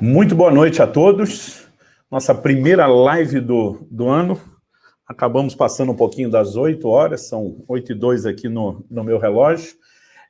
Muito boa noite a todos. Nossa primeira live do, do ano. Acabamos passando um pouquinho das 8 horas, são 8 e 2 aqui no, no meu relógio.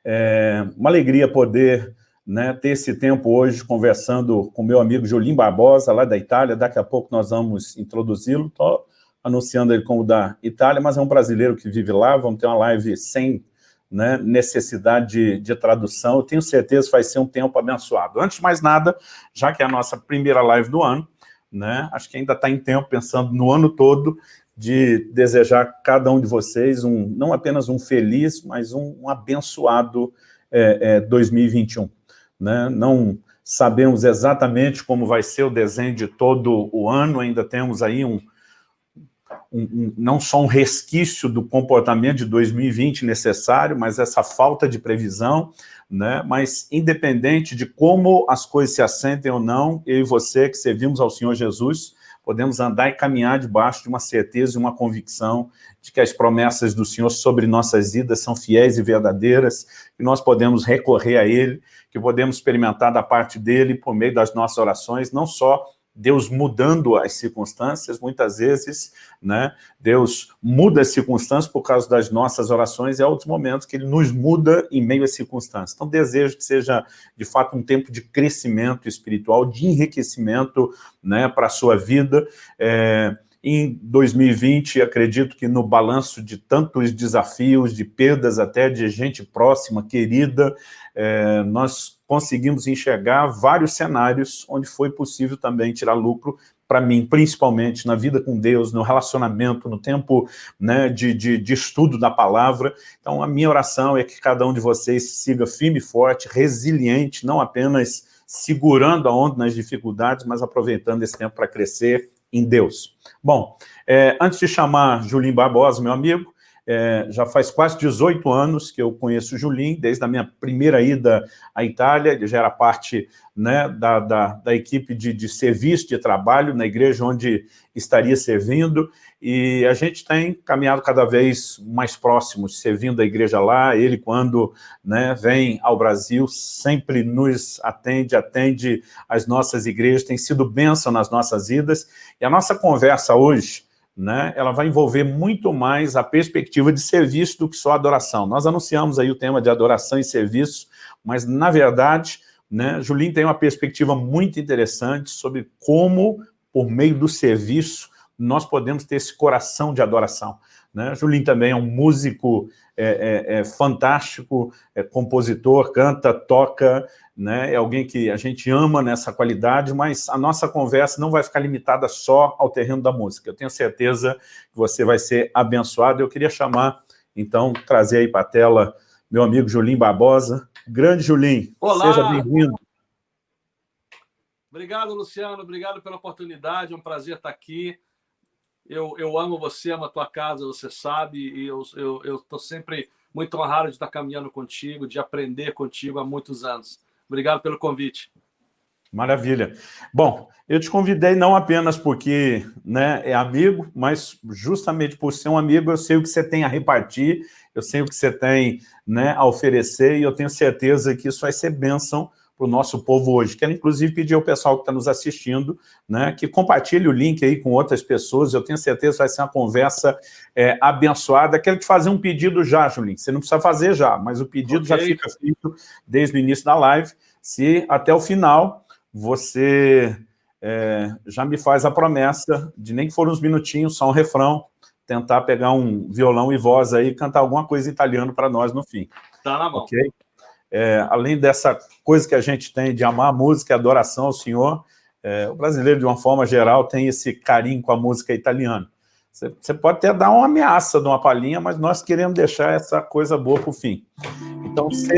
É uma alegria poder né, ter esse tempo hoje conversando com meu amigo Jolim Barbosa, lá da Itália. Daqui a pouco nós vamos introduzi-lo. Estou anunciando ele como da Itália, mas é um brasileiro que vive lá. Vamos ter uma live sem né, necessidade de, de, tradução. Eu tenho certeza que vai ser um tempo abençoado. Antes de mais nada, já que é a nossa primeira live do ano, né, acho que ainda está em tempo, pensando no ano todo, de desejar a cada um de vocês um, não apenas um feliz, mas um, um abençoado é, é, 2021. Né? Não sabemos exatamente como vai ser o desenho de todo o ano, ainda temos aí um, não só um resquício do comportamento de 2020 necessário, mas essa falta de previsão, né? mas independente de como as coisas se assentem ou não, eu e você que servimos ao Senhor Jesus, podemos andar e caminhar debaixo de uma certeza e uma convicção de que as promessas do Senhor sobre nossas vidas são fiéis e verdadeiras, que nós podemos recorrer a Ele, que podemos experimentar da parte dEle por meio das nossas orações, não só Deus mudando as circunstâncias, muitas vezes, né, Deus muda as circunstâncias por causa das nossas orações, e há outros momentos que Ele nos muda em meio às circunstâncias. Então, desejo que seja, de fato, um tempo de crescimento espiritual, de enriquecimento né, para a sua vida. É, em 2020, acredito que no balanço de tantos desafios, de perdas até de gente próxima, querida, é, nós conseguimos enxergar vários cenários onde foi possível também tirar lucro para mim, principalmente na vida com Deus, no relacionamento, no tempo né, de, de, de, estudo da palavra. Então, a minha oração é que cada um de vocês siga firme e forte, resiliente, não apenas segurando a onda nas dificuldades, mas aproveitando esse tempo para crescer em Deus. Bom, é, antes de chamar Julinho Barbosa, meu amigo, é, já faz quase 18 anos que eu conheço o Julim, desde a minha primeira ida à Itália, ele já era parte né, da, da, da, equipe de, de serviço, de trabalho na igreja onde estaria servindo, e a gente tem caminhado cada vez mais próximos, servindo a igreja lá, ele quando né, vem ao Brasil sempre nos atende, atende as nossas igrejas, tem sido bênção nas nossas vidas, e a nossa conversa hoje, né, ela vai envolver muito mais a perspectiva de serviço do que só adoração. Nós anunciamos aí o tema de adoração e serviço, mas, na verdade, né, Julinho tem uma perspectiva muito interessante sobre como, por meio do serviço, nós podemos ter esse coração de adoração. Né? Julinho também é um músico é, é, é fantástico, é compositor, canta, toca, né? é alguém que a gente ama nessa qualidade, mas a nossa conversa não vai ficar limitada só ao terreno da música. Eu tenho certeza que você vai ser abençoado. Eu queria chamar, então, trazer aí para a tela meu amigo Julinho Barbosa. Grande Julinho, Olá. seja bem-vindo. Obrigado, Luciano. Obrigado pela oportunidade. É um prazer estar aqui. Eu, eu amo você, amo a tua casa, você sabe, e eu estou eu, sempre muito honrado de estar caminhando contigo, de aprender contigo há muitos anos. Obrigado pelo convite. Maravilha. Bom, eu te convidei não apenas porque né, é amigo, mas justamente por ser um amigo, eu sei o que você tem a repartir, eu sei o que você tem né, a oferecer, e eu tenho certeza que isso vai ser bênção para o nosso povo hoje. Quero, inclusive, pedir ao pessoal que está nos assistindo né, que compartilhe o link aí com outras pessoas. Eu tenho certeza que vai ser uma conversa é, abençoada. Quero te fazer um pedido já, Julinho. Você não precisa fazer já, mas o pedido okay. já fica feito desde o início da live. Se até o final você é, já me faz a promessa de nem que for uns minutinhos, só um refrão, tentar pegar um violão e voz aí e cantar alguma coisa italiano para nós no fim. Tá na mão. Ok? É, além dessa coisa que a gente tem de amar a música e adoração ao Senhor, é, o brasileiro, de uma forma geral, tem esse carinho com a música italiana. Você, pode até dar uma ameaça de uma palhinha, mas nós queremos deixar essa coisa boa para o fim. Então, você,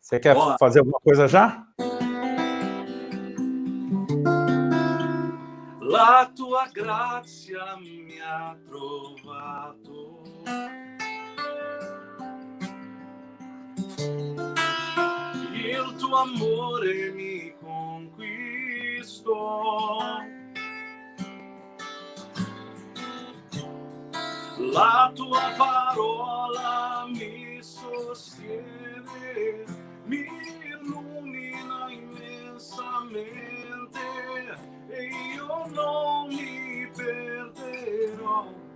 você quer Boa. fazer alguma coisa já? La tua grazia mi ha trovato e o teu amor é me conquisto, a tua parola me sostiene, me ilumina imensamente e eu não me perderò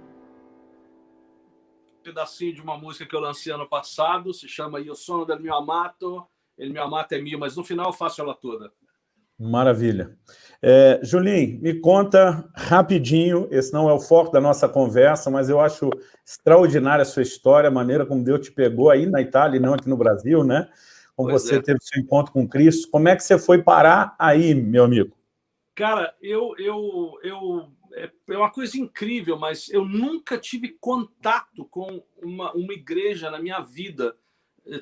pedacinho de uma música que eu lancei ano passado, se chama Io sono del mio amato, ele me amata é mio, mas no final eu faço ela toda. Maravilha. É, Julinho, me conta rapidinho, esse não é o foco da nossa conversa, mas eu acho extraordinária a sua história, a maneira como Deus te pegou aí na Itália e não aqui no Brasil, né? Como pois você é. teve seu encontro com Cristo. Como é que você foi parar aí, meu amigo? Cara, eu, eu, eu é, é uma coisa incrível, mas eu nunca tive contato com uma, uma igreja na minha vida.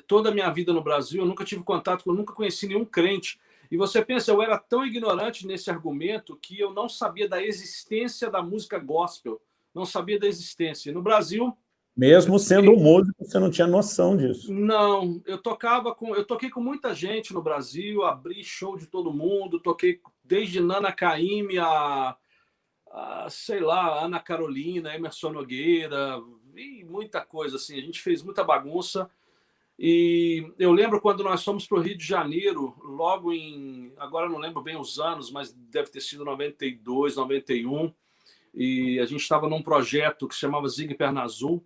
Toda a minha vida no Brasil, eu nunca tive contato, eu nunca conheci nenhum crente. E você pensa, eu era tão ignorante nesse argumento que eu não sabia da existência da música gospel, não sabia da existência. E no Brasil... Mesmo sendo músico, você não tinha noção disso. Não, eu tocava com, eu toquei com muita gente no Brasil, abri show de todo mundo, toquei desde Nana Caymmi a, sei lá, Ana Carolina, Emerson Nogueira, e muita coisa assim. A gente fez muita bagunça. E eu lembro quando nós fomos para o Rio de Janeiro, logo em. Agora não lembro bem os anos, mas deve ter sido 92, 91. E a gente estava num projeto que se chamava Zig Perna Azul.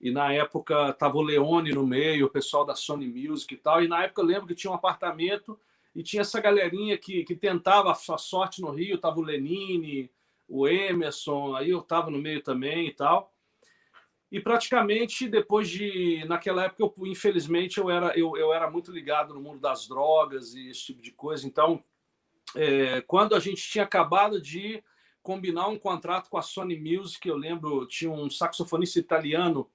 E na época estava o Leone no meio, o pessoal da Sony Music e tal. E na época eu lembro que tinha um apartamento e tinha essa galerinha que, que tentava a sua sorte no Rio. Tava o Lenine, o Emerson, aí eu estava no meio também e tal. E praticamente depois de. Naquela época, eu, infelizmente, eu era, eu, eu era muito ligado no mundo das drogas e esse tipo de coisa. Então, é, quando a gente tinha acabado de combinar um contrato com a Sony Music, eu lembro, tinha um saxofonista italiano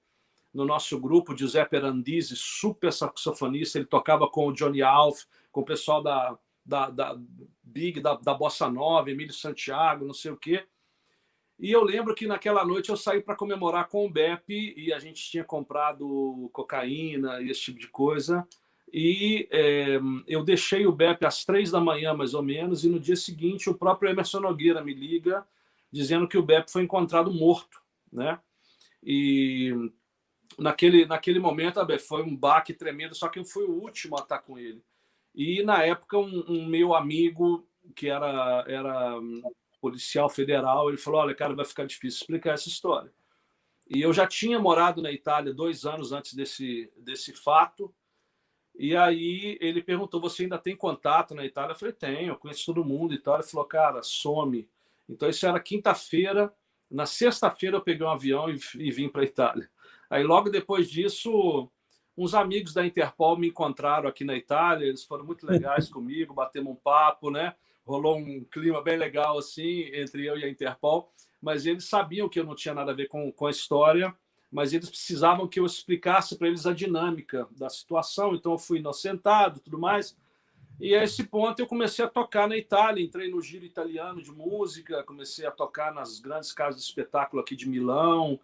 no nosso grupo, Giuseppe Arandisi, super saxofonista, ele tocava com o Johnny Alf, com o pessoal da, da, da Big, da, da Bossa Nova, Emílio Santiago, não sei o quê. E eu lembro que naquela noite eu saí para comemorar com o BEP e a gente tinha comprado cocaína e esse tipo de coisa. E é, eu deixei o BEP às três da manhã, mais ou menos, e no dia seguinte o próprio Emerson Nogueira me liga dizendo que o BEP foi encontrado morto. Né? E naquele, naquele momento foi um baque tremendo, só que eu fui o último a estar com ele. E na época um, um meu amigo que era, era policial federal, ele falou, olha, cara, vai ficar difícil explicar essa história. E eu já tinha morado na Itália dois anos antes desse, desse fato, e aí ele perguntou, você ainda tem contato na Itália? Eu falei, tenho, eu conheço todo mundo e tal. Ele falou, cara, some. Então isso era quinta-feira, na sexta-feira eu peguei um avião e, e vim para a Itália. Aí logo depois disso, uns amigos da Interpol me encontraram aqui na Itália, eles foram muito legais comigo, batemos um papo, né? rolou um clima bem legal assim entre eu e a Interpol, mas eles sabiam que eu não tinha nada a ver com, com a história, mas eles precisavam que eu explicasse para eles a dinâmica da situação, então eu fui inocentado tudo mais. E a esse ponto eu comecei a tocar na Itália, entrei no giro italiano de música, comecei a tocar nas grandes casas de espetáculo aqui de Milão,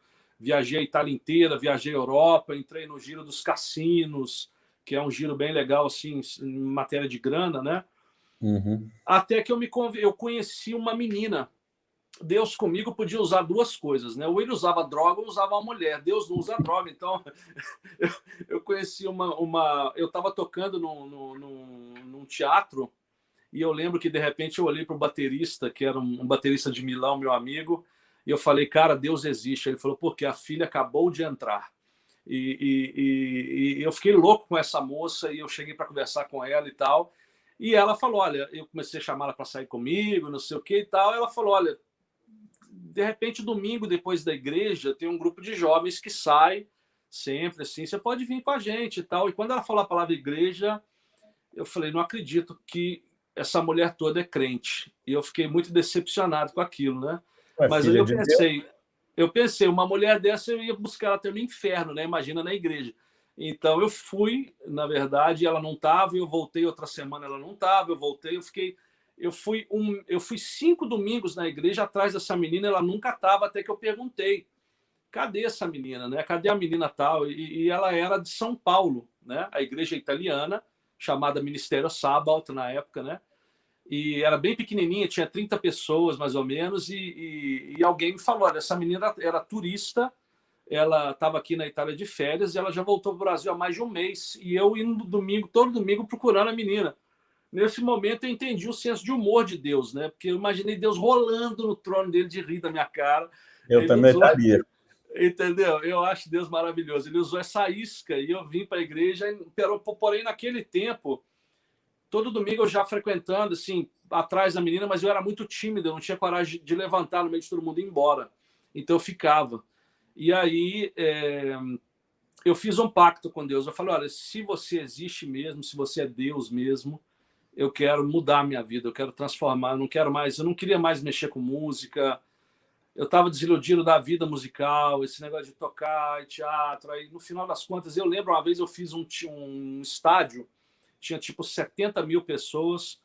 viajei a Itália inteira, viajei a Europa, entrei no giro dos cassinos, que é um giro bem legal assim em matéria de grana, né? Uhum. Até que eu me eu conheci uma menina. Deus comigo podia usar duas coisas, né? Ou ele usava droga ou usava uma mulher. Deus não usa droga. Então, eu, eu conheci uma, uma. Eu estava tocando num, num, num, teatro e eu lembro que de repente eu olhei para o baterista, que era um, um baterista de Milão, meu amigo, e eu falei, cara, Deus existe. Ele falou, porque a filha acabou de entrar. E, e, e, eu fiquei louco com essa moça e eu cheguei para conversar com ela e tal. E ela falou: Olha, eu comecei a chamar ela para sair comigo, não sei o que e tal. Ela falou: Olha, de repente, domingo, depois da igreja, tem um grupo de jovens que sai sempre assim. Você pode vir com a gente e tal. E quando ela falou a palavra igreja, eu falei: Não acredito que essa mulher toda é crente. E eu fiquei muito decepcionado com aquilo, né? Mas aí eu pensei. Eu pensei, uma mulher dessa eu ia buscar ela até no inferno, né? Imagina na igreja. Então eu fui, na verdade, ela não estava, eu voltei outra semana, ela não estava, eu voltei, eu fiquei, eu fui um, eu fui cinco domingos na igreja atrás dessa menina, ela nunca estava até que eu perguntei, cadê essa menina, né? Cadê a menina tal? E, e, ela era de São Paulo, né? A igreja italiana chamada Ministério Sabato na época, né? E era bem pequenininha, tinha 30 pessoas mais ou menos, e, e, e alguém me falou, olha, essa menina era, era turista ela estava aqui na Itália de férias e ela já voltou para o Brasil há mais de um mês. E eu indo domingo, todo domingo, procurando a menina. Nesse momento eu entendi o senso de humor de Deus, né? Porque eu imaginei Deus rolando no trono dele de rir da minha cara. Eu Ele também usou... estaria. Entendeu? Eu acho Deus maravilhoso. Ele usou essa isca e eu vim para a igreja, porém, naquele tempo, todo domingo eu já frequentando, assim, atrás da menina, mas eu era muito tímido, eu não tinha coragem de levantar no meio de todo mundo e ir embora. Então eu ficava. E aí é, eu fiz um pacto com Deus. Eu falei: olha, se você existe mesmo, se você é Deus mesmo, eu quero mudar a minha vida, eu quero transformar, eu não quero mais, eu não queria mais mexer com música. Eu estava desiludido da vida musical, esse negócio de tocar, teatro. Aí, no final das contas, eu lembro uma vez eu fiz um, um estádio, tinha tipo 70 mil pessoas,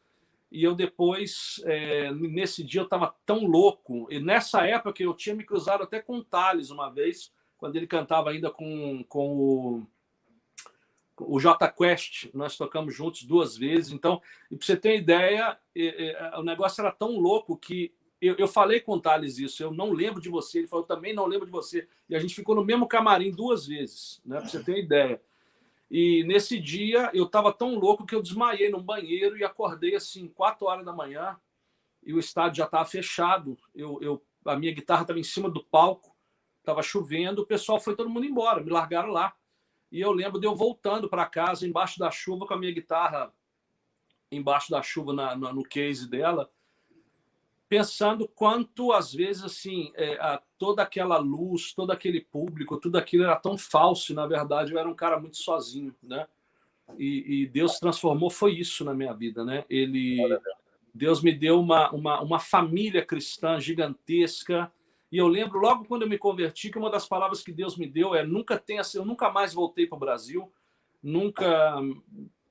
e eu depois, é, nesse dia, eu estava tão louco. E nessa época eu tinha me cruzado até com o Thales uma vez, quando ele cantava ainda com, com o, o J Quest. Nós tocamos juntos duas vezes. Então, para você ter ideia, é, é, o negócio era tão louco que eu, eu falei com o Thales isso. Eu não lembro de você. Ele falou, também não lembro de você. E a gente ficou no mesmo camarim duas vezes, né, para você ter ideia. E nesse dia eu estava tão louco que eu desmaiei no banheiro e acordei assim, quatro horas da manhã, e o estádio já estava fechado. Eu, eu, a minha guitarra estava em cima do palco, estava chovendo, o pessoal foi todo mundo embora, me largaram lá. E eu lembro de eu voltando para casa embaixo da chuva com a minha guitarra embaixo da chuva na, na, no case dela pensando quanto às vezes assim é, a, toda aquela luz, todo aquele público, tudo aquilo era tão falso. E, na verdade, eu era um cara muito sozinho, né? E, e Deus transformou foi isso na minha vida, né? Ele Deus me deu uma, uma, uma família cristã gigantesca. E eu lembro logo quando eu me converti que uma das palavras que Deus me deu é nunca tenha, eu nunca mais voltei para o Brasil, nunca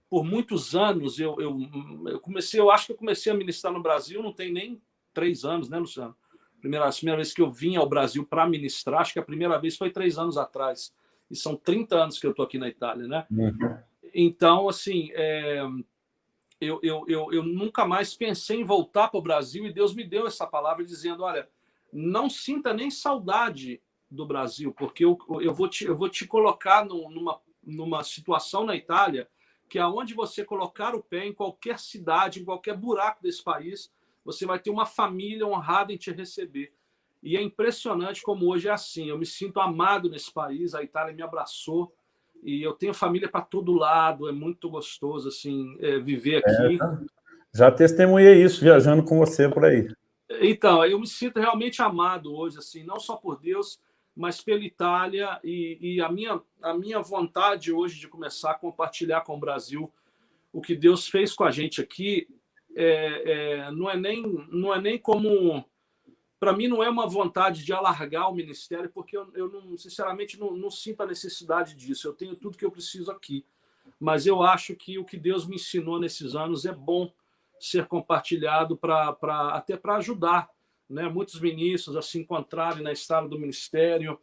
por muitos anos eu, eu, eu comecei, eu acho que eu comecei a ministrar no Brasil, não tem nem três anos, né, Luciano? Primeira, a primeira vez que eu vim ao Brasil para ministrar, acho que a primeira vez foi três anos atrás. E são 30 anos que eu estou aqui na Itália, né? Uhum. Então, assim, é, eu, eu, eu, eu nunca mais pensei em voltar para o Brasil e Deus me deu essa palavra dizendo: olha, não sinta nem saudade do Brasil, porque eu, eu, vou, te, eu vou te colocar no, numa, numa situação na Itália que aonde você colocar o pé, em qualquer cidade, em qualquer buraco desse país, você vai ter uma família honrada em te receber. E é impressionante como hoje é assim. Eu me sinto amado nesse país, a Itália me abraçou e eu tenho família para todo lado. É muito gostoso assim é, viver é, aqui. É, já testemunhei isso viajando com você por aí. Então, eu me sinto realmente amado hoje, assim, não só por Deus, mas pela Itália e, e a minha a minha vontade hoje de começar a compartilhar com o Brasil o que Deus fez com a gente aqui é, é, não, é nem, não é nem como. Para mim, não é uma vontade de alargar o ministério, porque eu, eu não, sinceramente não, não sinto a necessidade disso. Eu tenho tudo que eu preciso aqui. Mas eu acho que o que Deus me ensinou nesses anos é bom ser compartilhado para até para ajudar né, muitos ministros a se encontrarem na estrada do ministério.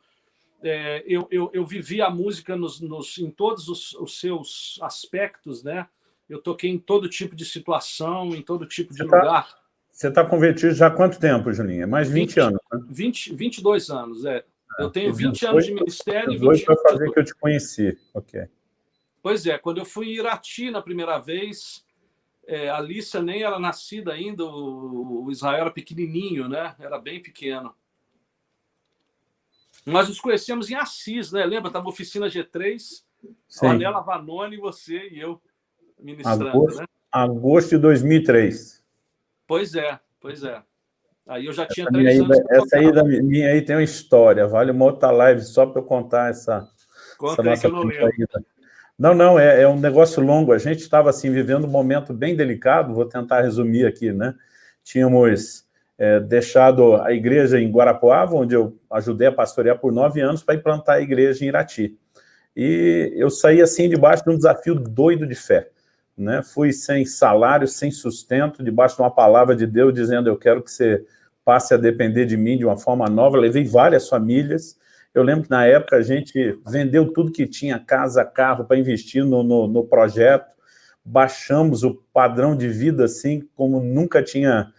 É, eu, eu, eu vivi a música nos, nos, em todos os, os seus aspectos, né? Eu toquei em todo tipo de situação, em todo tipo de você tá lugar. Tá, você está convertido já há quanto tempo, Julinha? É mais 20, 20 anos, né? 20, 22 anos, é. Ah, eu tenho 20 anos de ministério e 20 anos... para fazer que eu te conheci, ok. Pois é, quando eu fui em Irati na primeira vez, é, a Alicia nem era nascida ainda, o, o Israel era pequenininho, né? Era bem pequeno. Nós nos conhecemos em Assis, né? Lembra? Estava oficina G3, Sim. a Anela Vanoni, você e eu ministrando, agosto, né? Agosto de 2003. Pois é, pois é. Aí eu já tinha essa três anos. essa aí da minha aí tem uma história, vale uma outra live só para eu contar essa, Conta essa nossa que eu não Não, não, é, é, um negócio longo. A gente estava assim, vivendo um momento bem delicado, vou tentar resumir aqui, né? Tínhamos é, deixado a igreja em Guarapuava, onde eu ajudei a pastorear por nove anos, para implantar a igreja em Irati. E eu saí assim debaixo de um desafio doido de fé né? fui sem salário, sem sustento, debaixo de uma palavra de Deus, dizendo, eu quero que você passe a depender de mim de uma forma nova. Levei várias famílias. Eu lembro que na época a gente vendeu tudo que tinha, casa, carro, para investir no, no, no, projeto. Baixamos o padrão de vida assim como nunca tinha,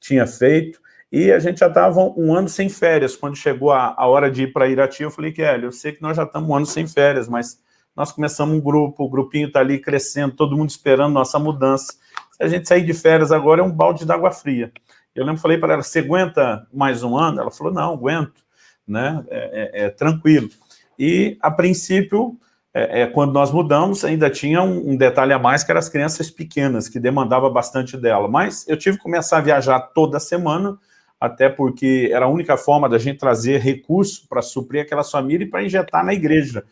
tinha feito. E a gente já estava um ano sem férias. Quando chegou a, a hora de ir para Irati, eu falei, Kelly, eu sei que nós já estamos um ano sem férias, mas nós começamos um grupo, o grupinho está ali crescendo, todo mundo esperando nossa mudança. Se a gente sair de férias agora, é um balde de água fria. Eu lembro, falei para ela, você aguenta mais um ano? Ela falou, não, aguento. né? É, é, é tranquilo. E, a princípio, é, é, quando nós mudamos, ainda tinha um, um, detalhe a mais, que eram as crianças pequenas, que demandava bastante dela. Mas eu tive que começar a viajar toda semana, até porque era a única forma da gente trazer recurso para suprir aquela família e para injetar na igreja.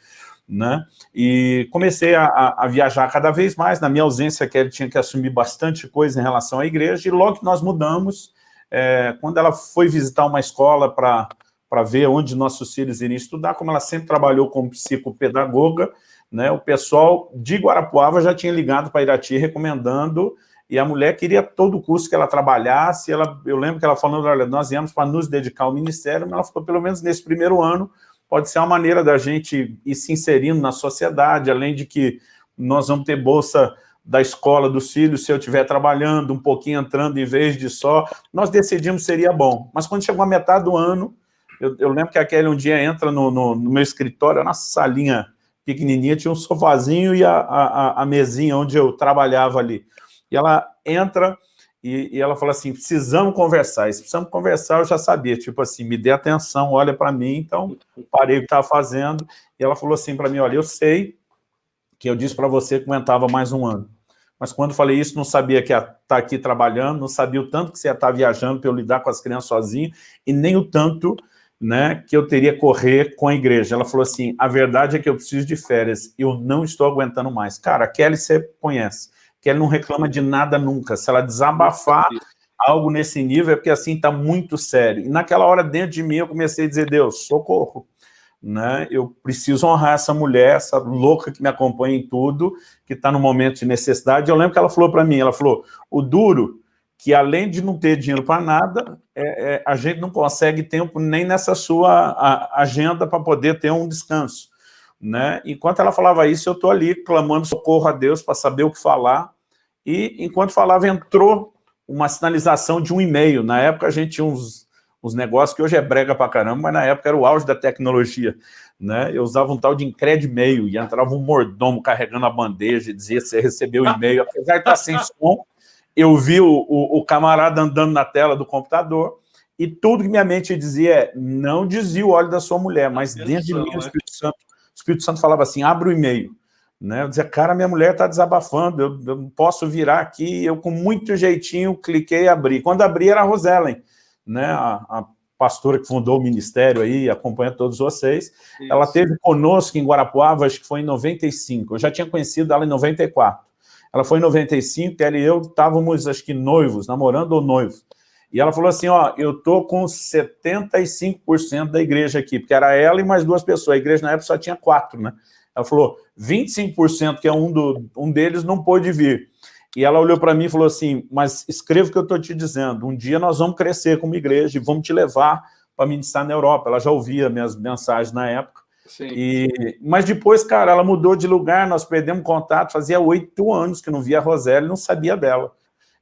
Né? E comecei a, a, viajar cada vez mais, na minha ausência, que ele tinha que assumir bastante coisa em relação à igreja, e logo que nós mudamos, é, quando ela foi visitar uma escola para ver onde nossos filhos iriam estudar, como ela sempre trabalhou como psicopedagoga, né, o pessoal de Guarapuava já tinha ligado para Irati recomendando, e a mulher queria todo o curso que ela trabalhasse, ela, eu lembro que ela falou, olha, nós viemos para nos dedicar ao ministério, mas ela falou, pelo menos nesse primeiro ano, pode ser uma maneira da gente ir se inserindo na sociedade, além de que nós vamos ter bolsa da escola dos filhos, se eu estiver trabalhando, um pouquinho entrando em vez de só, nós decidimos seria bom. Mas quando chegou a metade do ano, eu, eu lembro que a Kelly um dia entra no, no, no, meu escritório, na salinha pequenininha, tinha um sofazinho e a, a, a mesinha onde eu trabalhava ali. E ela entra e, e, ela fala assim, precisamos conversar. Se precisamos conversar, eu já sabia, tipo assim, me dê atenção, olha para mim, então parei o que estava fazendo. E ela falou assim para mim, olha, eu sei que eu disse para você que aguentava mais um ano. Mas quando falei isso, não sabia que ia estar tá aqui trabalhando, não sabia o tanto que você ia estar tá viajando para eu lidar com as crianças sozinho, e nem o tanto né, que eu teria correr com a igreja. Ela falou assim, a verdade é que eu preciso de férias, eu não estou aguentando mais. Cara, a Kelly você conhece, Kelly não reclama de nada nunca. Se ela desabafar algo nesse nível, é porque assim está muito sério. E naquela hora, dentro de mim, eu comecei a dizer, Deus, socorro. Né? Eu preciso honrar essa mulher, essa louca que me acompanha em tudo, que está no momento de necessidade. Eu lembro que ela falou para mim, ela falou, o duro que além de não ter dinheiro para nada, é, é, a gente não consegue tempo nem nessa sua a, agenda para poder ter um descanso. Né? Enquanto ela falava isso, eu estou ali clamando socorro a Deus para saber o que falar, e enquanto falava, entrou uma sinalização de um e-mail. Na época a gente tinha uns, uns negócios que hoje é brega para caramba, mas na época era o auge da tecnologia. Né? Eu usava um tal de incred e-mail, e entrava um mordomo carregando a bandeja e dizia você recebeu o e-mail, apesar de estar sem som, eu vi o, o, o, camarada andando na tela do computador, e tudo que minha mente dizia é, não desvia o óleo da sua mulher, mas dentro de mim o Espírito Santo, o Espírito Santo falava assim, abre o e-mail. Né? Eu dizia, cara, minha mulher está desabafando, eu, eu, não posso virar aqui, eu com muito jeitinho cliquei e abri. Quando abri era a Rosellen, né? a, a pastora que fundou o ministério aí, acompanha todos vocês. Isso. Ela teve conosco em Guarapuava, acho que foi em 95. Eu já tinha conhecido ela em 94. Ela foi em 95, ela e eu estávamos, acho que, noivos, namorando ou noivos. E ela falou assim, ó, eu tô com 75% da igreja aqui, porque era ela e mais duas pessoas. A igreja na época só tinha quatro, né? Ela falou, 25%, que é um, do, um deles, não pôde vir. E ela olhou para mim e falou assim, mas escreva o que eu estou te dizendo, um dia nós vamos crescer como igreja e vamos te levar para ministrar na Europa. Ela já ouvia minhas mensagens na época. E, mas depois, cara, ela mudou de lugar, nós perdemos contato, fazia oito anos que não via a Roseli, não sabia dela.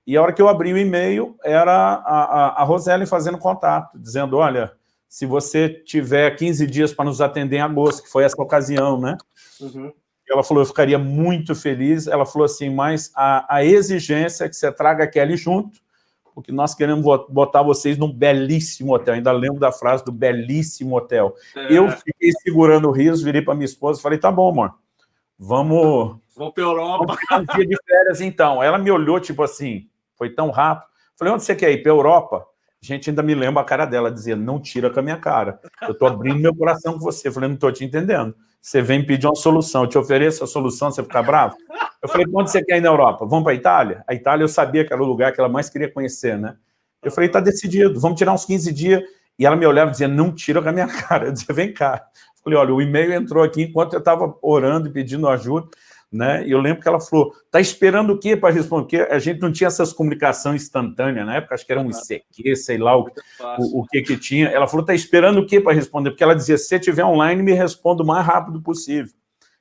E a hora que eu abri o e-mail, era a, a, a Roseli fazendo contato, dizendo, olha, se você tiver 15 dias para nos atender em agosto, que foi essa ocasião, né? Uhum. Ela falou, eu ficaria muito feliz. Ela falou assim, mas a, a exigência é que você traga a Kelly junto, porque nós queremos botar vocês num belíssimo hotel. Ainda lembro da frase do belíssimo hotel. É. Eu fiquei segurando o riso, virei para minha esposa e falei, tá bom, amor, vamos... Vamos para Europa. Vamos um dia de férias, então. Ela me olhou, tipo assim, foi tão rápido. Falei, onde você quer ir? Para Europa? Gente, ainda me lembra a cara dela, dizia, não tira com a minha cara. Eu estou abrindo meu coração com você. falei, não estou te entendendo. Você vem pedir uma solução, eu te ofereço a solução, você fica bravo? Eu falei, onde você quer ir na Europa? Vamos para a Itália? A Itália eu sabia que era o lugar que ela mais queria conhecer, né? Eu falei, tá decidido, vamos tirar uns 15 dias. E ela me olhava e dizia, não tira com a minha cara. Eu dizia, vem cá. Eu falei, olha, o e-mail entrou aqui enquanto eu estava orando e pedindo ajuda. Né? E eu lembro que ela falou, tá esperando o quê para responder? Porque a gente não tinha essas comunicações instantâneas, na época acho que era um ICQ, sei lá o, o, o, que que tinha. Ela falou, tá esperando o quê para responder? Porque ela dizia, se você estiver online, me responda o mais rápido possível.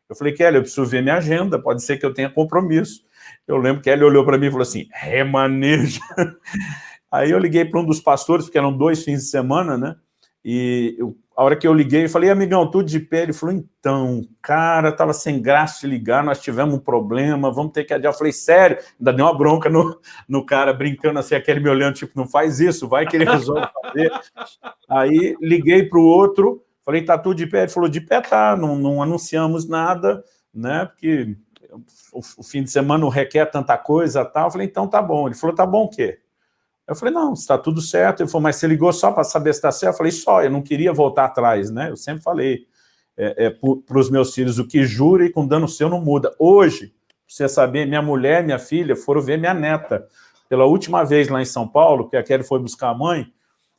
Eu falei, Kelly, eu preciso ver minha agenda, pode ser que eu tenha compromisso. Eu lembro que ele olhou para mim e falou assim, remaneja. Aí eu liguei para um dos pastores, porque eram dois fins de semana, né? E eu, a hora que eu liguei, eu falei, amigão, tudo de pé? Ele falou, então, cara, tava sem graça de ligar, nós tivemos um problema, vamos ter que adiar. Eu falei, sério? Ainda deu uma bronca no, no cara, brincando assim, aquele me olhando, tipo, não faz isso, vai que ele resolve fazer. Aí liguei para o outro, falei, tá tudo de pé? Ele falou, de pé tá, não, não anunciamos nada, né, porque o, o fim de semana não requer tanta coisa tal. Eu falei, então tá bom. Ele falou, tá bom o quê? Eu falei, não, está tudo certo. Ele falou, mas você ligou só para saber se está certo? Eu falei, só, eu não queria voltar atrás, né? Eu sempre falei é, é, para os meus filhos, o que jura e com dano seu não muda. Hoje, você saber, minha mulher minha filha foram ver minha neta pela última vez lá em São Paulo, que a Kelly foi buscar a mãe,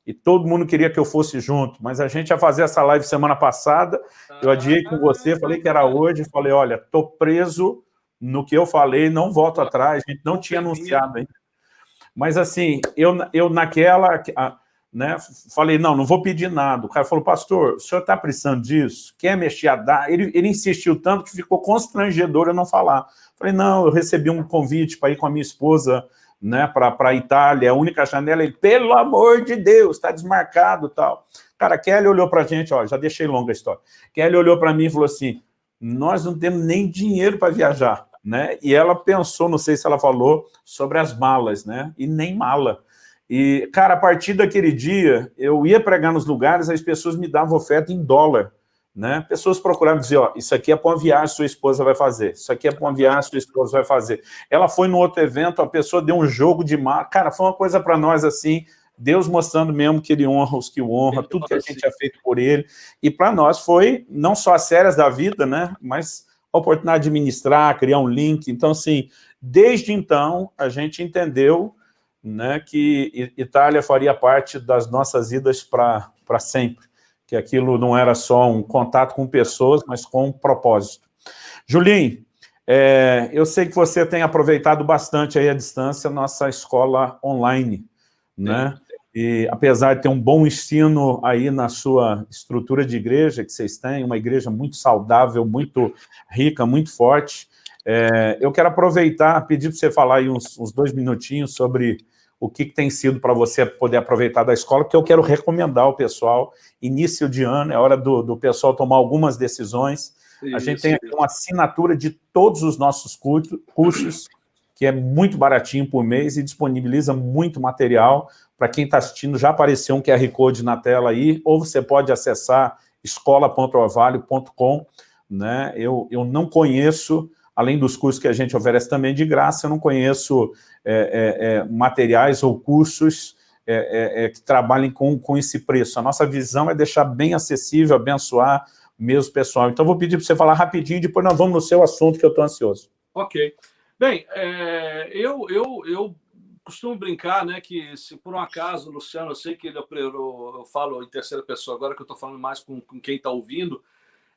e todo mundo queria que eu fosse junto, mas a gente ia fazer essa live semana passada, eu adiei com você, falei que era hoje, falei, olha, tô preso no que eu falei, não volto atrás, a gente não tinha anunciado ainda. Mas assim, eu, eu naquela, né, falei, não, não vou pedir nada. O cara falou, pastor, o senhor está precisando disso? Quer mexer a dar? Ele, ele insistiu tanto que ficou constrangedor eu não falar. Falei, não, eu recebi um convite para ir com a minha esposa né, para a Itália, a única janela, ele, pelo amor de Deus, está desmarcado tal. Cara, Kelly olhou para a gente, ó, já deixei longa a história. Kelly olhou para mim e falou assim, nós não temos nem dinheiro para viajar né? E ela pensou, não sei se ela falou, sobre as malas, né? E nem mala. E, cara, a partir daquele dia, eu ia pregar nos lugares, as pessoas me davam oferta em dólar, né? Pessoas procuravam dizer, ó, isso aqui é para uma viagem sua esposa vai fazer, isso aqui é para uma viagem sua esposa vai fazer. Ela foi no outro evento, a pessoa deu um jogo de mar, cara, foi uma coisa para nós assim, Deus mostrando mesmo que ele honra os que o honra, tudo que a gente é feito por ele, e para nós foi não só as sérias da vida, né, mas a oportunidade de ministrar, criar um link. Então, assim, desde então, a gente entendeu né, que Itália faria parte das nossas idas para sempre, que aquilo não era só um contato com pessoas, mas com um propósito. Julinho, é, eu sei que você tem aproveitado bastante aí a distância nossa escola online, né? E apesar de ter um bom ensino aí na sua estrutura de igreja que vocês têm, uma igreja muito saudável, muito rica, muito forte, é, eu quero aproveitar, pedir para você falar aí uns, uns, dois minutinhos sobre o que, que tem sido para você poder aproveitar da escola, porque eu quero recomendar ao pessoal, início de ano, é hora do, do pessoal tomar algumas decisões, Isso, a gente tem aqui uma assinatura de todos os nossos cursos, que é muito baratinho por mês e disponibiliza muito material, para quem está assistindo, já apareceu um QR Code na tela aí, ou você pode acessar escola.orvalho.com. Né? Eu, eu não conheço, além dos cursos que a gente oferece também de graça, eu não conheço é, é, é, materiais ou cursos é, é, é, que trabalhem com, com esse preço. A nossa visão é deixar bem acessível, abençoar mesmo pessoal. Então, vou pedir para você falar rapidinho, depois nós vamos no seu assunto, que eu estou ansioso. Ok. Bem, eu, eu, eu costumo brincar, né, que se por um acaso, Luciano, eu sei que ele operou, eu falo em terceira pessoa agora que eu estou falando mais com, com quem está ouvindo,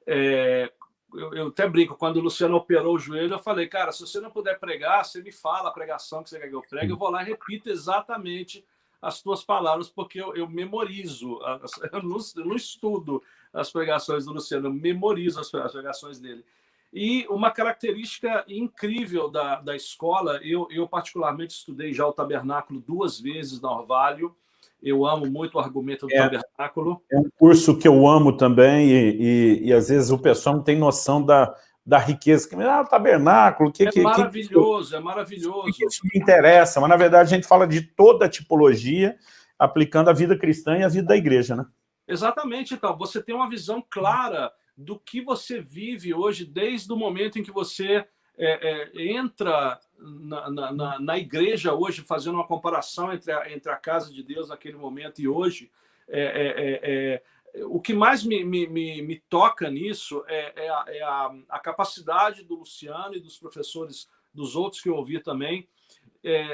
é, eu, eu, até brinco, quando o Luciano operou o joelho, eu falei, cara, se você não puder pregar, você me fala a pregação que você quer que eu pregue, eu vou lá e repito exatamente as tuas palavras, porque eu, eu memorizo, eu não, eu não, estudo as pregações do Luciano, eu memorizo as, as pregações dele. E uma característica incrível da, da escola, eu, eu particularmente estudei já o tabernáculo duas vezes na Orvalho, eu amo muito o argumento do é, tabernáculo. É um curso que eu amo também, e, e, e, às vezes o pessoal não tem noção da, da riqueza. Que, ah, tabernáculo, que, é que, maravilhoso, que, é maravilhoso. Que, isso me interessa, mas na verdade a gente fala de toda a tipologia, aplicando a vida cristã e a vida da igreja, né? Exatamente, então, você tem uma visão clara do que você vive hoje, desde o momento em que você é, é, entra na, na, na, igreja hoje, fazendo uma comparação entre a, entre a casa de Deus naquele momento e hoje, é, é, é, é o que mais me, me, me, me toca nisso é, a, a, a, capacidade do Luciano e dos professores, dos outros que eu ouvi também,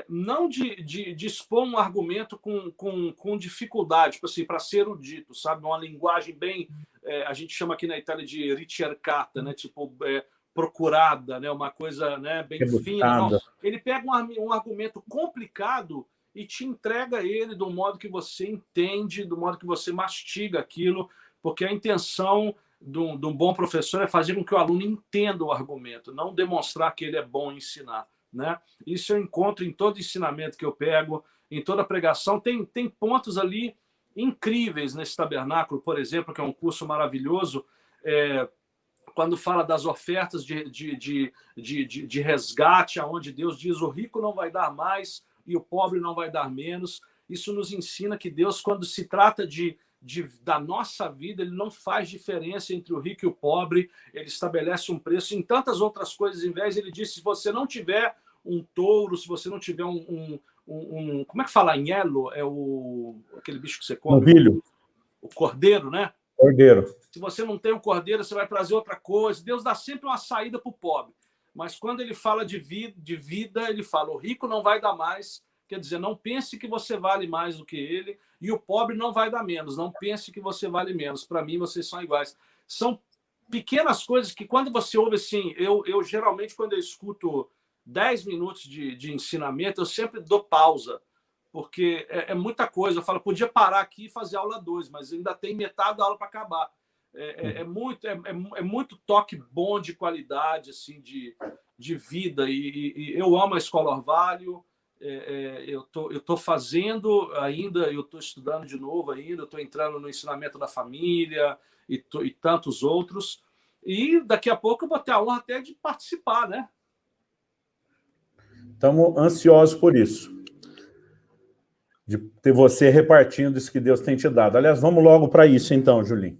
não de, de, de, expor um argumento com, com, com dificuldade, tipo assim, para ser o dito, sabe? Uma linguagem bem é, a gente chama aqui na Itália de ricercata, né? tipo é, procurada, né? uma coisa né? bem fina. Não. Ele pega um, um argumento complicado e te entrega ele do modo que você entende, do modo que você mastiga aquilo, porque a intenção de um, de um, bom professor é fazer com que o aluno entenda o argumento, não demonstrar que ele é bom em ensinar. Né? Isso eu encontro em todo ensinamento que eu pego, em toda pregação. Tem, tem pontos ali incríveis nesse tabernáculo, por exemplo, que é um curso maravilhoso, é, quando fala das ofertas de, de, de, de, de resgate, aonde Deus diz o rico não vai dar mais e o pobre não vai dar menos. Isso nos ensina que Deus, quando se trata de, de, da nossa vida, ele não faz diferença entre o rico e o pobre, ele estabelece um preço. Em tantas outras coisas, em vez, ele diz, se você não tiver um touro, se você não tiver um... um, um, um como é que fala? Anhelo? É o, aquele bicho que você come? Novilho. O cordeiro, né? Cordeiro. Se você não tem o um cordeiro, você vai trazer outra coisa. Deus dá sempre uma saída para o pobre. Mas quando ele fala de vida, de vida, ele fala: o rico não vai dar mais. Quer dizer, não pense que você vale mais do que ele, e o pobre não vai dar menos. Não pense que você vale menos. Para mim, vocês são iguais. São pequenas coisas que, quando você ouve assim, eu, eu geralmente, quando eu escuto 10 minutos de, de ensinamento, eu sempre dou pausa porque é, é, muita coisa. Eu falo, podia parar aqui e fazer aula 2, mas ainda tem metade da aula para acabar. É, é, é muito, é, é, é, muito toque bom de qualidade, assim, de, de vida. E, e, e eu amo a Escola Orvalho. eu tô, eu tô fazendo ainda, eu estou estudando de novo ainda, estou entrando no ensinamento da família e, tô, e tantos outros. E daqui a pouco eu vou ter a honra até de participar, né? Estamos ansiosos por isso de ter você repartindo isso que Deus tem te dado. Aliás, vamos logo para isso então, Julinho.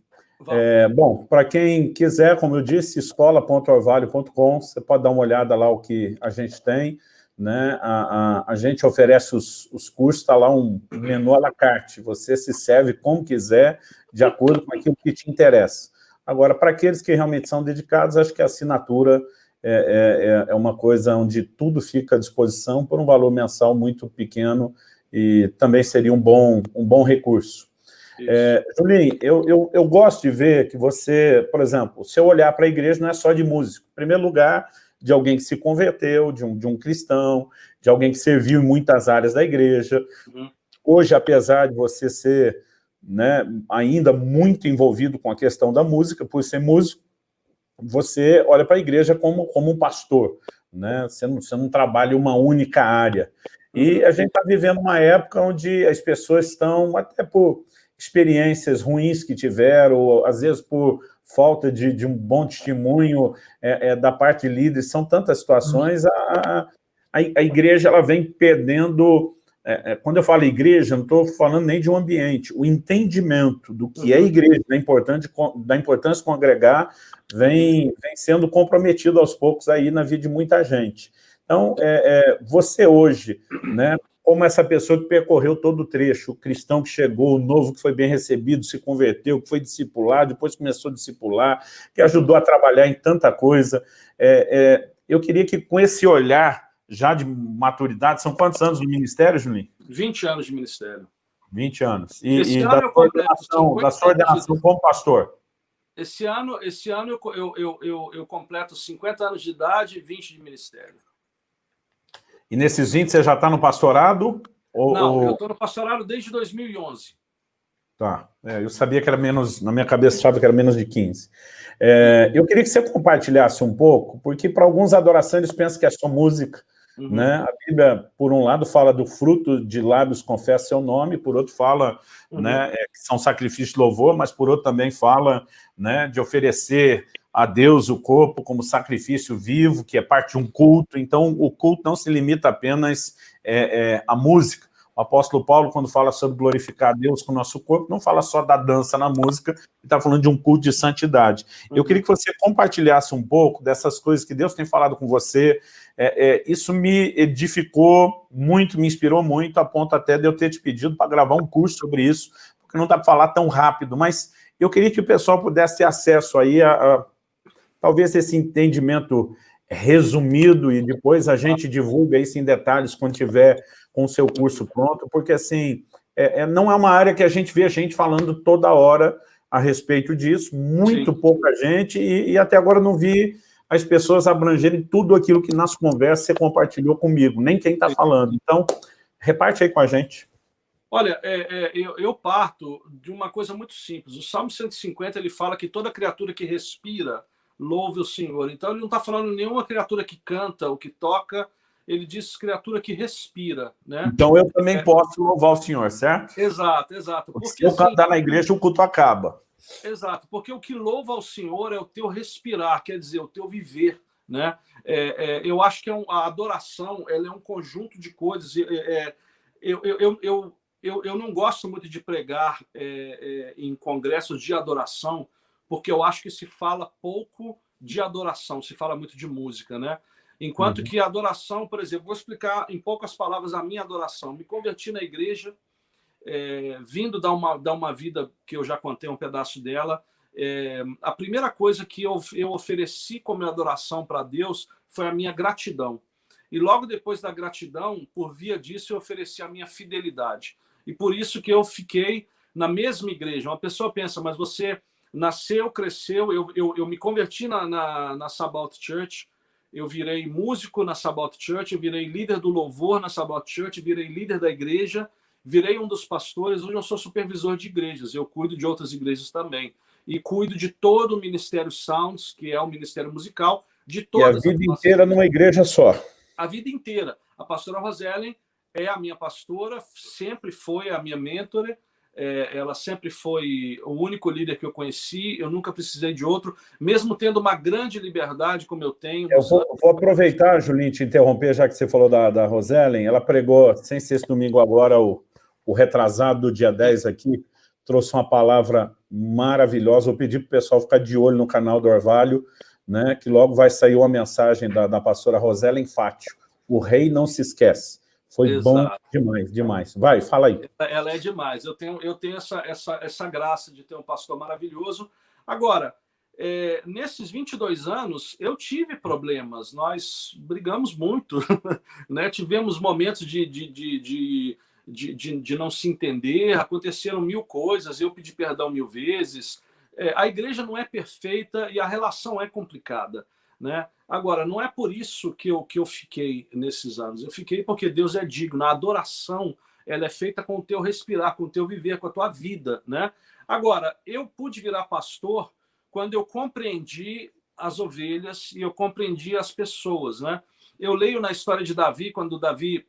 É, bom, para quem quiser, como eu disse, escola.orvalho.com, você pode dar uma olhada lá o que a gente tem, né? A, a, a gente oferece os, os cursos, está lá um menu à la carte, você se serve como quiser, de acordo com aquilo que te interessa. Agora, para aqueles que realmente são dedicados, acho que a assinatura é, é, é uma coisa onde tudo fica à disposição por um valor mensal muito pequeno, e também seria um bom, um bom recurso. É, Julinho, eu, eu, eu gosto de ver que você, por exemplo, se eu olhar para a igreja não é só de músico. Em primeiro lugar, de alguém que se converteu, de um, de um cristão, de alguém que serviu em muitas áreas da igreja. Uhum. Hoje, apesar de você ser né, ainda muito envolvido com a questão da música, por ser músico, você olha para a igreja como, como um pastor, né? você, não, você não trabalha uma única área. E a gente está vivendo uma época onde as pessoas estão, até por experiências ruins que tiveram, ou às vezes por falta de, de um bom testemunho é, é, da parte de líderes, são tantas situações, a, a, a igreja ela vem perdendo... É, é quando eu falo igreja, não estou falando nem de um ambiente, o entendimento do que é uhum. igreja, da, importante, da importância de congregar, vem, vem sendo comprometido aos poucos aí na vida de muita gente. Então, é, é, você hoje, né, como essa pessoa que percorreu todo o trecho, o cristão que chegou, o novo que foi bem recebido, se converteu, que foi discipulado, depois começou a discipular, que ajudou a trabalhar em tanta coisa. É, é, eu queria que com esse olhar já de maturidade, são quantos anos no ministério, Julinho? 20 anos de ministério. 20 anos. E, e da, sua ordenação, da sua ordenação como pastor? Esse ano, esse ano eu, eu, eu, eu, eu completo 50 anos de idade e 20 de ministério. E nesses 20 você já está no pastorado? Ou, Não, ou... eu estou no pastorado desde 2011. Tá, é, eu sabia que era menos, na minha cabeça achava que era menos de 15. É, eu queria que você compartilhasse um pouco, porque para alguns adoração eles pensam que é só música, uhum. né? A Bíblia, por um lado, fala do fruto de lábios confessa seu nome, por outro fala uhum. né, é, que são sacrifícios de louvor, mas por outro também fala né, de oferecer a Deus o corpo como sacrifício vivo, que é parte de um culto. Então, o culto não se limita apenas é, é, à música. O apóstolo Paulo, quando fala sobre glorificar a Deus com o nosso corpo, não fala só da dança na música, ele está falando de um culto de santidade. Eu uhum. queria que você compartilhasse um pouco dessas coisas que Deus tem falado com você. É, é, isso me edificou muito, me inspirou muito, a ponto até de eu ter te pedido para gravar um curso sobre isso, porque não dá para falar tão rápido, mas eu queria que o pessoal pudesse ter acesso aí a, a talvez esse entendimento resumido e depois a gente divulga isso em detalhes quando tiver com o seu curso pronto, porque assim, é, é, não é uma área que a gente vê a gente falando toda hora a respeito disso, muito Sim. pouca gente, e, e, até agora não vi as pessoas abrangerem tudo aquilo que nas conversas você compartilhou comigo, nem quem está falando. Então, reparte aí com a gente. Olha, é, é, eu, eu, parto de uma coisa muito simples. O Salmo 150, ele fala que toda criatura que respira louve o Senhor. Então ele não está falando nenhuma criatura que canta ou que toca, ele diz criatura que respira. Né? Então eu também é... posso louvar o Senhor, certo? Exato, exato. Porque, Se eu assim, cantar na igreja, o culto acaba. Exato, porque o que louva ao Senhor é o teu respirar, quer dizer, o teu viver. Né? É, é, eu acho que é um, a adoração ela é um conjunto de coisas. É, eu, eu, eu, eu, eu não gosto muito de pregar em congressos de adoração, porque eu acho que se fala pouco de adoração, se fala muito de música, né? Enquanto uhum. que a adoração, por exemplo, vou explicar em poucas palavras a minha adoração. Me converti na igreja, é, vindo dar uma, dar uma vida que eu já contei um pedaço dela. É, a primeira coisa que eu, eu ofereci como adoração para Deus foi a minha gratidão. E logo depois da gratidão, por via disso, eu ofereci a minha fidelidade. E por isso que eu fiquei na mesma igreja. Uma pessoa pensa, mas você nasceu, cresceu, eu, eu, eu me converti na, na, na Sabbath Church, eu virei músico na Sabbath Church, eu virei líder do louvor na Sabbath Church, virei líder da igreja, virei um dos pastores, hoje eu sou supervisor de igrejas, eu cuido de outras igrejas também. E cuido de todo o Ministério Sounds, que é o Ministério Musical, de todas. E a vida inteira numa igreja só. A vida inteira. A pastora Rosellen é a minha pastora, sempre foi a minha mentora, é, ela sempre foi o único líder que eu conheci, eu nunca precisei de outro, mesmo tendo uma grande liberdade como eu tenho. Eu vou, vou aproveitar, Julinho, te interromper, já que você falou da, da Rosellen, ela pregou, sem ser esse domingo agora, o, o retrasado do dia 10 aqui, trouxe uma palavra maravilhosa, eu pedi para o pessoal ficar de olho no canal do Orvalho, né, que logo vai sair uma mensagem da, da pastora Rosellen Fátio, o rei não se esquece. Foi Exato. bom demais, demais. Vai, fala aí. Ela é demais. Eu tenho, eu tenho essa, essa, essa graça de ter um pastor maravilhoso. Agora, é, nesses 22 anos, eu tive problemas. Nós brigamos muito. né? Tivemos momentos de, de, de, de de, de, de, não se entender, aconteceram mil coisas, eu pedi perdão mil vezes. É, a igreja não é perfeita e a relação é complicada. Né? Agora, não é por isso que eu, que eu fiquei nesses anos. Eu fiquei porque Deus é digno. A adoração ela é feita com o teu respirar, com o teu viver, com a tua vida. Né? Agora, eu pude virar pastor quando eu compreendi as ovelhas e eu compreendi as pessoas. Né? Eu leio na história de Davi, quando Davi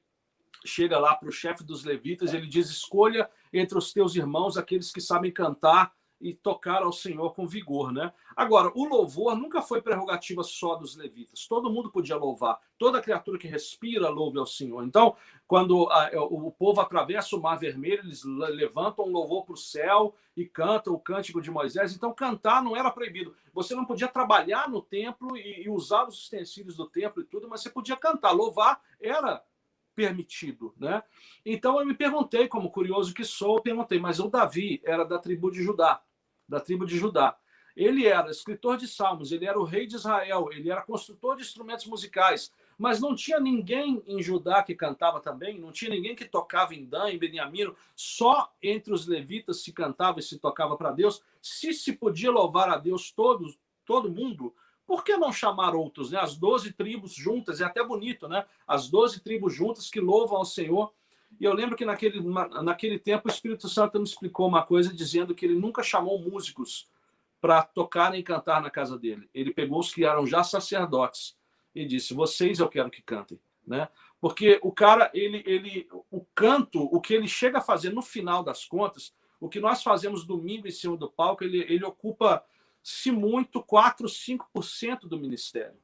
chega lá para o chefe dos levitas, ele diz, escolha entre os teus irmãos aqueles que sabem cantar e tocar ao Senhor com vigor, né? Agora, o louvor nunca foi prerrogativa só dos levitas. Todo mundo podia louvar. Toda criatura que respira louve ao Senhor. Então, quando a, é, o povo atravessa o Mar Vermelho, eles levantam um louvor para o céu e cantam o cântico de Moisés. Então, cantar não era proibido. Você não podia trabalhar no templo e, e usar os utensílios do templo e tudo, mas você podia cantar. Louvar era permitido, né? Então eu me perguntei, como curioso que sou, eu perguntei, mas o Davi era da tribo de Judá da tribo de Judá. Ele era escritor de salmos, ele era o rei de Israel, ele era construtor de instrumentos musicais, mas não tinha ninguém em Judá que cantava também, não tinha ninguém que tocava em Dan, em Beniamino, só entre os levitas se cantava e se tocava para Deus. Se se podia louvar a Deus todos, todo mundo, por que não chamar outros, né? As doze tribos juntas, é até bonito, né? As doze tribos juntas que louvam ao Senhor. E eu lembro que naquele, naquele tempo o Espírito Santo me explicou uma coisa dizendo que ele nunca chamou músicos para tocar e cantar na casa dele. Ele pegou os que eram já sacerdotes e disse: "Vocês eu quero que cantem", né? Porque o cara, ele ele o canto, o que ele chega a fazer no final das contas, o que nós fazemos domingo em cima do palco, ele ele ocupa se muito 4, 5% do ministério,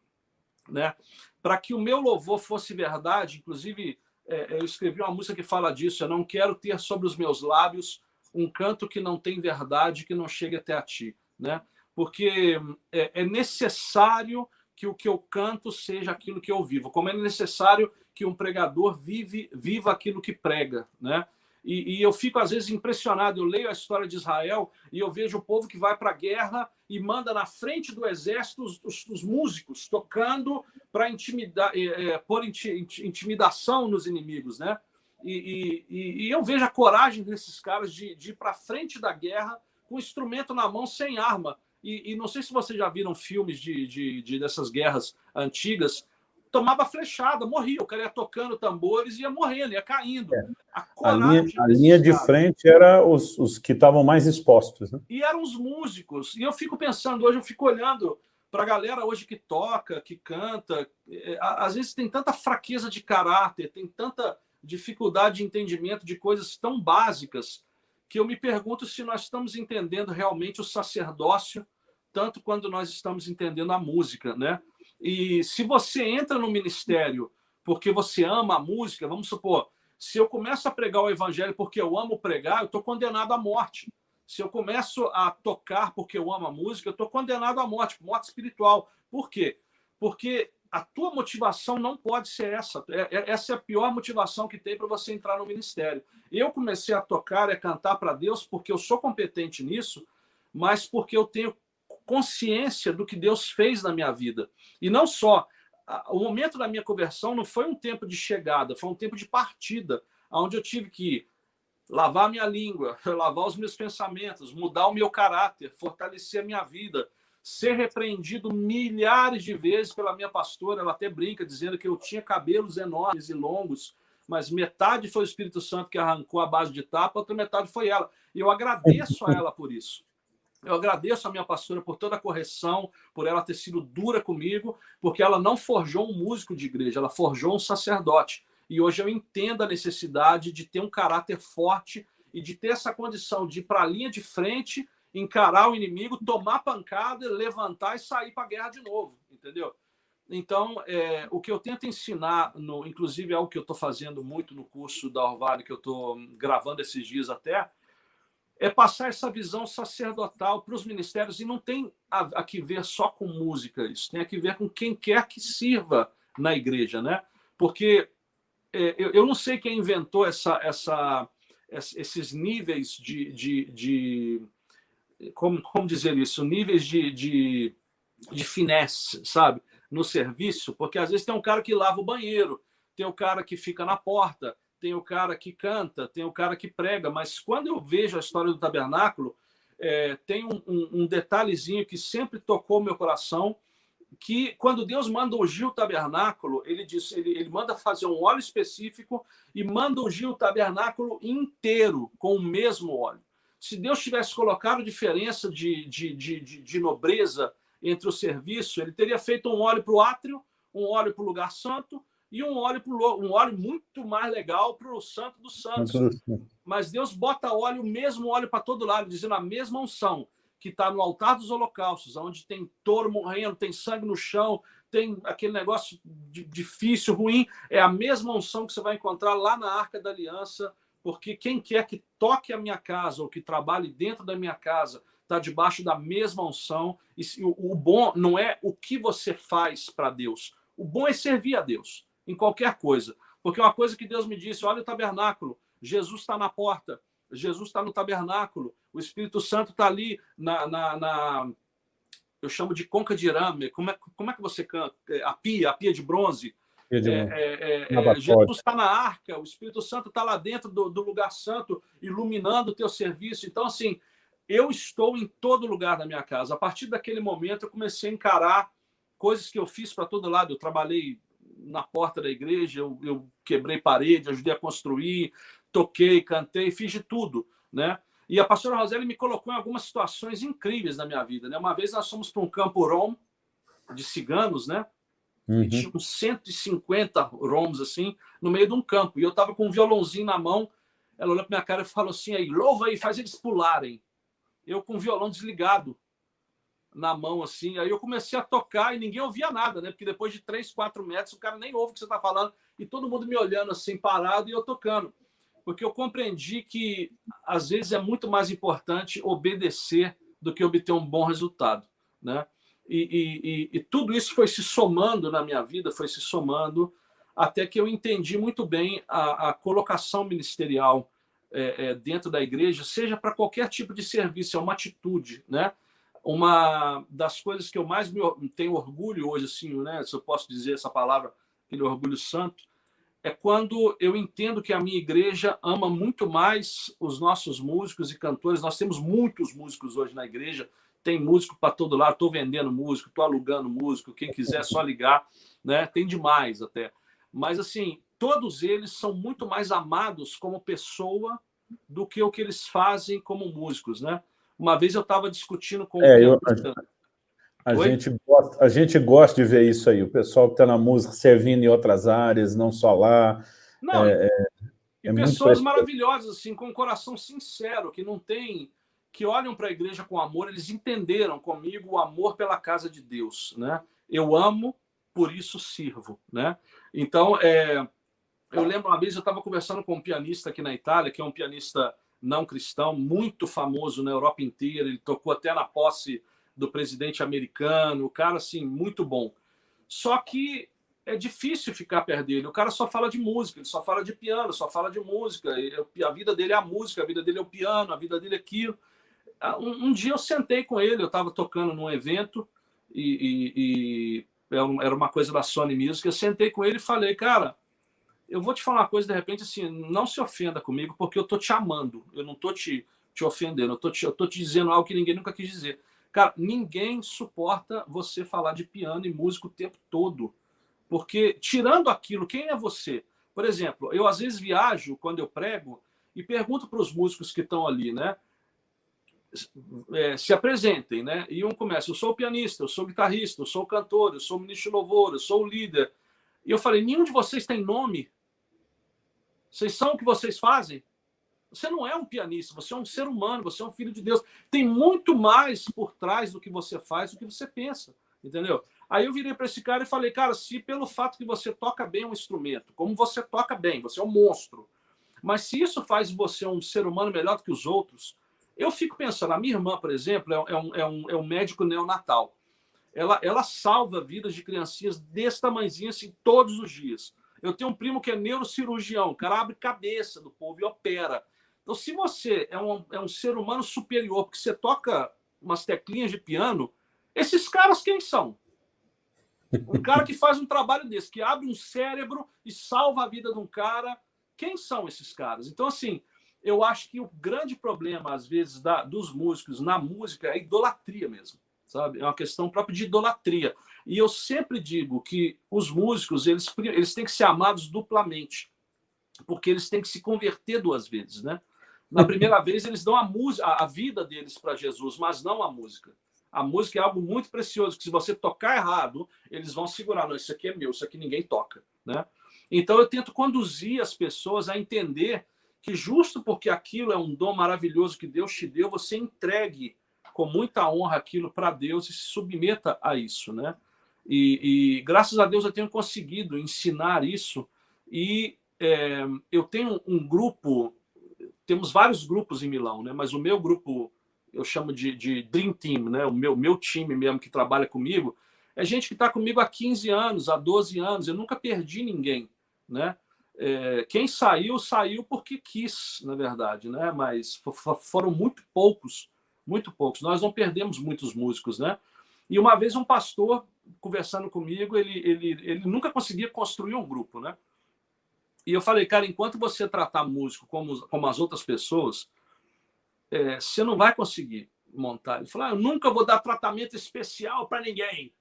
né? Para que o meu louvor fosse verdade, inclusive é, eu escrevi uma música que fala disso. Eu não quero ter sobre os meus lábios um canto que não tem verdade, que não chegue até a ti, né? Porque é, é necessário que o que eu canto seja aquilo que eu vivo, como é necessário que um pregador vive, viva aquilo que prega, né? E, e, eu fico, às vezes, impressionado. Eu leio a história de Israel e eu vejo o povo que vai para a guerra e manda na frente do exército os, os, os músicos tocando para intimidar, é, é, pôr intimidação nos inimigos, né? E, e, e, eu vejo a coragem desses caras de, de ir para frente da guerra com instrumento na mão, sem arma. E, não sei se vocês já viram filmes de, de, de dessas guerras antigas, tomava flechada, morria. O cara ia tocando tambores e ia morrendo, ia caindo. É. A, a, linha, a linha de frente era os, os que estavam mais expostos. Né? E eram os músicos. E eu fico pensando, hoje eu fico olhando para a galera hoje que toca, que canta, é, às vezes tem tanta fraqueza de caráter, tem tanta dificuldade de entendimento de coisas tão básicas que eu me pergunto se nós estamos entendendo realmente o sacerdócio tanto quando nós estamos entendendo a música, né? E se você entra no ministério porque você ama a música, vamos supor, se eu começo a pregar o evangelho porque eu amo pregar, eu estou condenado à morte. Se eu começo a tocar porque eu amo a música, eu estou condenado à morte, morte espiritual. Por quê? Porque a tua motivação não pode ser essa. É, é, essa é a pior motivação que tem para você entrar no ministério. Eu comecei a tocar e a cantar para Deus porque eu sou competente nisso, mas porque eu tenho consciência do que Deus fez na minha vida. E não só. O momento da minha conversão não foi um tempo de chegada, foi um tempo de partida, onde eu tive que lavar minha língua, lavar os meus pensamentos, mudar o meu caráter, fortalecer a minha vida, ser repreendido milhares de vezes pela minha pastora. Ela até brinca dizendo que eu tinha cabelos enormes e longos, mas metade foi o Espírito Santo que arrancou a base de tapa, outra metade foi ela. E eu agradeço a ela por isso. Eu agradeço a minha pastora por toda a correção, por ela ter sido dura comigo, porque ela não forjou um músico de igreja, ela forjou um sacerdote. E hoje eu entendo a necessidade de ter um caráter forte e de ter essa condição de ir para a linha de frente encarar o inimigo, tomar pancada, levantar e sair para a guerra de novo, entendeu? Então, é, o que eu tento ensinar, no, inclusive é algo que eu estou fazendo muito no curso da Orvalho, que eu estou gravando esses dias até, é passar essa visão sacerdotal para os ministérios. E não tem a, a, que ver só com música isso, tem a que ver com quem quer que sirva na igreja, né? Porque é, eu, eu, não sei quem inventou essa, essa, esses níveis de, de, de como, como dizer isso, níveis de, de, de finesse, sabe? No serviço, porque às vezes tem um cara que lava o banheiro, tem o cara que fica na porta, tem o cara que canta, tem o cara que prega, mas quando eu vejo a história do tabernáculo, é, tem um, um, um, detalhezinho que sempre tocou meu coração, que quando Deus manda ungir o tabernáculo, ele diz, ele, ele manda fazer um óleo específico e manda ungir o tabernáculo inteiro com o mesmo óleo. Se Deus tivesse colocado diferença de, de, de, de, de nobreza entre o serviço, ele teria feito um óleo para o átrio, um óleo para o lugar santo e um óleo para um óleo muito mais legal para o santo dos santos. Mas Deus bota óleo, o mesmo óleo para todo lado, dizendo a mesma unção que está no altar dos holocaustos, onde tem touro morrendo, tem sangue no chão, tem aquele negócio difícil, ruim, é a mesma unção que você vai encontrar lá na Arca da Aliança, porque quem quer que toque a minha casa ou que trabalhe dentro da minha casa está debaixo da mesma unção. E o, bom não é o que você faz para Deus. O bom é servir a Deus em qualquer coisa. Porque uma coisa que Deus me disse: olha o tabernáculo, Jesus está na porta, Jesus está no tabernáculo, o Espírito Santo está ali na, na, na, Eu chamo de conca de arame. Como é, como é que você canta? É, a pia, a pia de bronze. É, é, é, é Jesus está na arca, o Espírito Santo está lá dentro do, do, lugar santo, iluminando o teu serviço. Então, assim, eu estou em todo lugar da minha casa. A partir daquele momento, eu comecei a encarar coisas que eu fiz para todo lado. Eu trabalhei na porta da igreja, eu, eu quebrei parede, ajudei a construir, toquei, cantei, fiz de tudo, né? E a pastora Roseli me colocou em algumas situações incríveis na minha vida, né? Uma vez nós fomos para um campo rom de ciganos, né? Uhum. E tinha uns 150 romos assim, no meio de um campo. E eu estava com um violãozinho na mão. Ela olhou para minha cara e falou assim: aí, louva aí, faz eles pularem. Eu com o violão desligado na mão, assim. Aí eu comecei a tocar e ninguém ouvia nada, né? Porque depois de 3, 4 metros, o cara nem ouve o que você está falando. E todo mundo me olhando assim, parado, e eu tocando. Porque eu compreendi que, às vezes, é muito mais importante obedecer do que obter um bom resultado, né? E, e, e, tudo isso foi se somando na minha vida, foi se somando, até que eu entendi muito bem a, a colocação ministerial é, é, dentro da igreja, seja para qualquer tipo de serviço, é uma atitude, né? Uma das coisas que eu mais me, tenho orgulho hoje, assim, né? Se eu posso dizer essa palavra, aquele orgulho santo, é quando eu entendo que a minha igreja ama muito mais os nossos músicos e cantores. Nós temos muitos músicos hoje na igreja, tem músico para todo lado, estou vendendo músico, estou alugando músico, quem quiser é só ligar, né? Tem demais até. Mas assim, todos eles são muito mais amados como pessoa do que o que eles fazem como músicos, né? Uma vez eu estava discutindo com é, eu, A gente, gosta, a gente gosta de ver isso aí, o pessoal que está na música servindo em outras áreas, não só lá. Não, é, é, e é pessoas maravilhosas, assim, com um coração sincero, que não tem que olham para a igreja com amor, eles entenderam comigo o amor pela casa de Deus, né? Eu amo, por isso sirvo, né? Então, é, eu lembro uma vez eu estava conversando com um pianista aqui na Itália, que é um pianista não cristão, muito famoso na Europa inteira, ele tocou até na posse do presidente americano, o cara, assim, muito bom. Só que é difícil ficar perto dele. O cara só fala de música, ele só fala de piano, só fala de música. A vida dele é a música, a vida dele é o piano, a vida dele é aquilo. Ah, um, um dia eu sentei com ele, eu estava tocando num evento e, e, e, era uma coisa da Sony Music. Eu sentei com ele e falei, cara, eu vou te falar uma coisa de repente assim, não se ofenda comigo porque eu tô te amando, eu não tô te, te ofendendo, eu tô te, eu tô te dizendo algo que ninguém nunca quis dizer. Cara, ninguém suporta você falar de piano e música o tempo todo. Porque, tirando aquilo, quem é você? Por exemplo, eu às vezes viajo quando eu prego e pergunto para os músicos que estão ali, né? É, se apresentem, né? E um começa, eu sou pianista, eu sou guitarrista, eu sou cantor, eu sou ministro de louvor, eu sou líder. E eu falei, nenhum de vocês tem nome? Vocês são o que vocês fazem? Você não é um pianista, você é um ser humano, você é um filho de Deus. Tem muito mais por trás do que você faz, do que você pensa, entendeu? Aí eu virei para esse cara e falei, cara, se pelo fato que você toca bem um instrumento, como você toca bem, você é um monstro, mas se isso faz você um ser humano melhor do que os outros, eu fico pensando, a minha irmã, por exemplo, é, é um, é um, é um médico neonatal. Ela, ela salva vidas de criancinhas desse tamanhozinho assim todos os dias. Eu tenho um primo que é neurocirurgião, o cara abre cabeça do povo e opera. Então, se você é um, é um ser humano superior, porque você toca umas teclinhas de piano, esses caras quem são? Um cara que faz um trabalho desse, que abre um cérebro e salva a vida de um cara, quem são esses caras? Então, assim, eu acho que o grande problema, às vezes, da, dos músicos na música é a idolatria mesmo, sabe? É uma questão própria de idolatria. E eu sempre digo que os músicos, eles, eles têm que ser amados duplamente, porque eles têm que se converter duas vezes, né? Na primeira vez, eles dão a, música, a vida deles para Jesus, mas não a música. A música é algo muito precioso, que se você tocar errado, eles vão segurar. Não, isso aqui é meu, isso aqui ninguém toca. Né? Então, eu tento conduzir as pessoas a entender que justo porque aquilo é um dom maravilhoso que Deus te deu, você entregue com muita honra aquilo para Deus e se submeta a isso, né? E, e, graças a Deus eu tenho conseguido ensinar isso e é, eu tenho um grupo temos vários grupos em Milão, né? mas o meu grupo, eu chamo de, de Dream Team, né? o meu, meu time mesmo que trabalha comigo, é gente que está comigo há 15 anos, há 12 anos, eu nunca perdi ninguém. Né? É, quem saiu, saiu porque quis, na verdade, né? mas foram muito poucos, muito poucos. Nós não perdemos muitos músicos. Né? E uma vez um pastor, conversando comigo, ele, ele, ele nunca conseguia construir um grupo, né? E eu falei, cara, enquanto você tratar músico como, como as outras pessoas, é, você não vai conseguir montar. Ele falou, ah, eu nunca vou dar tratamento especial para ninguém.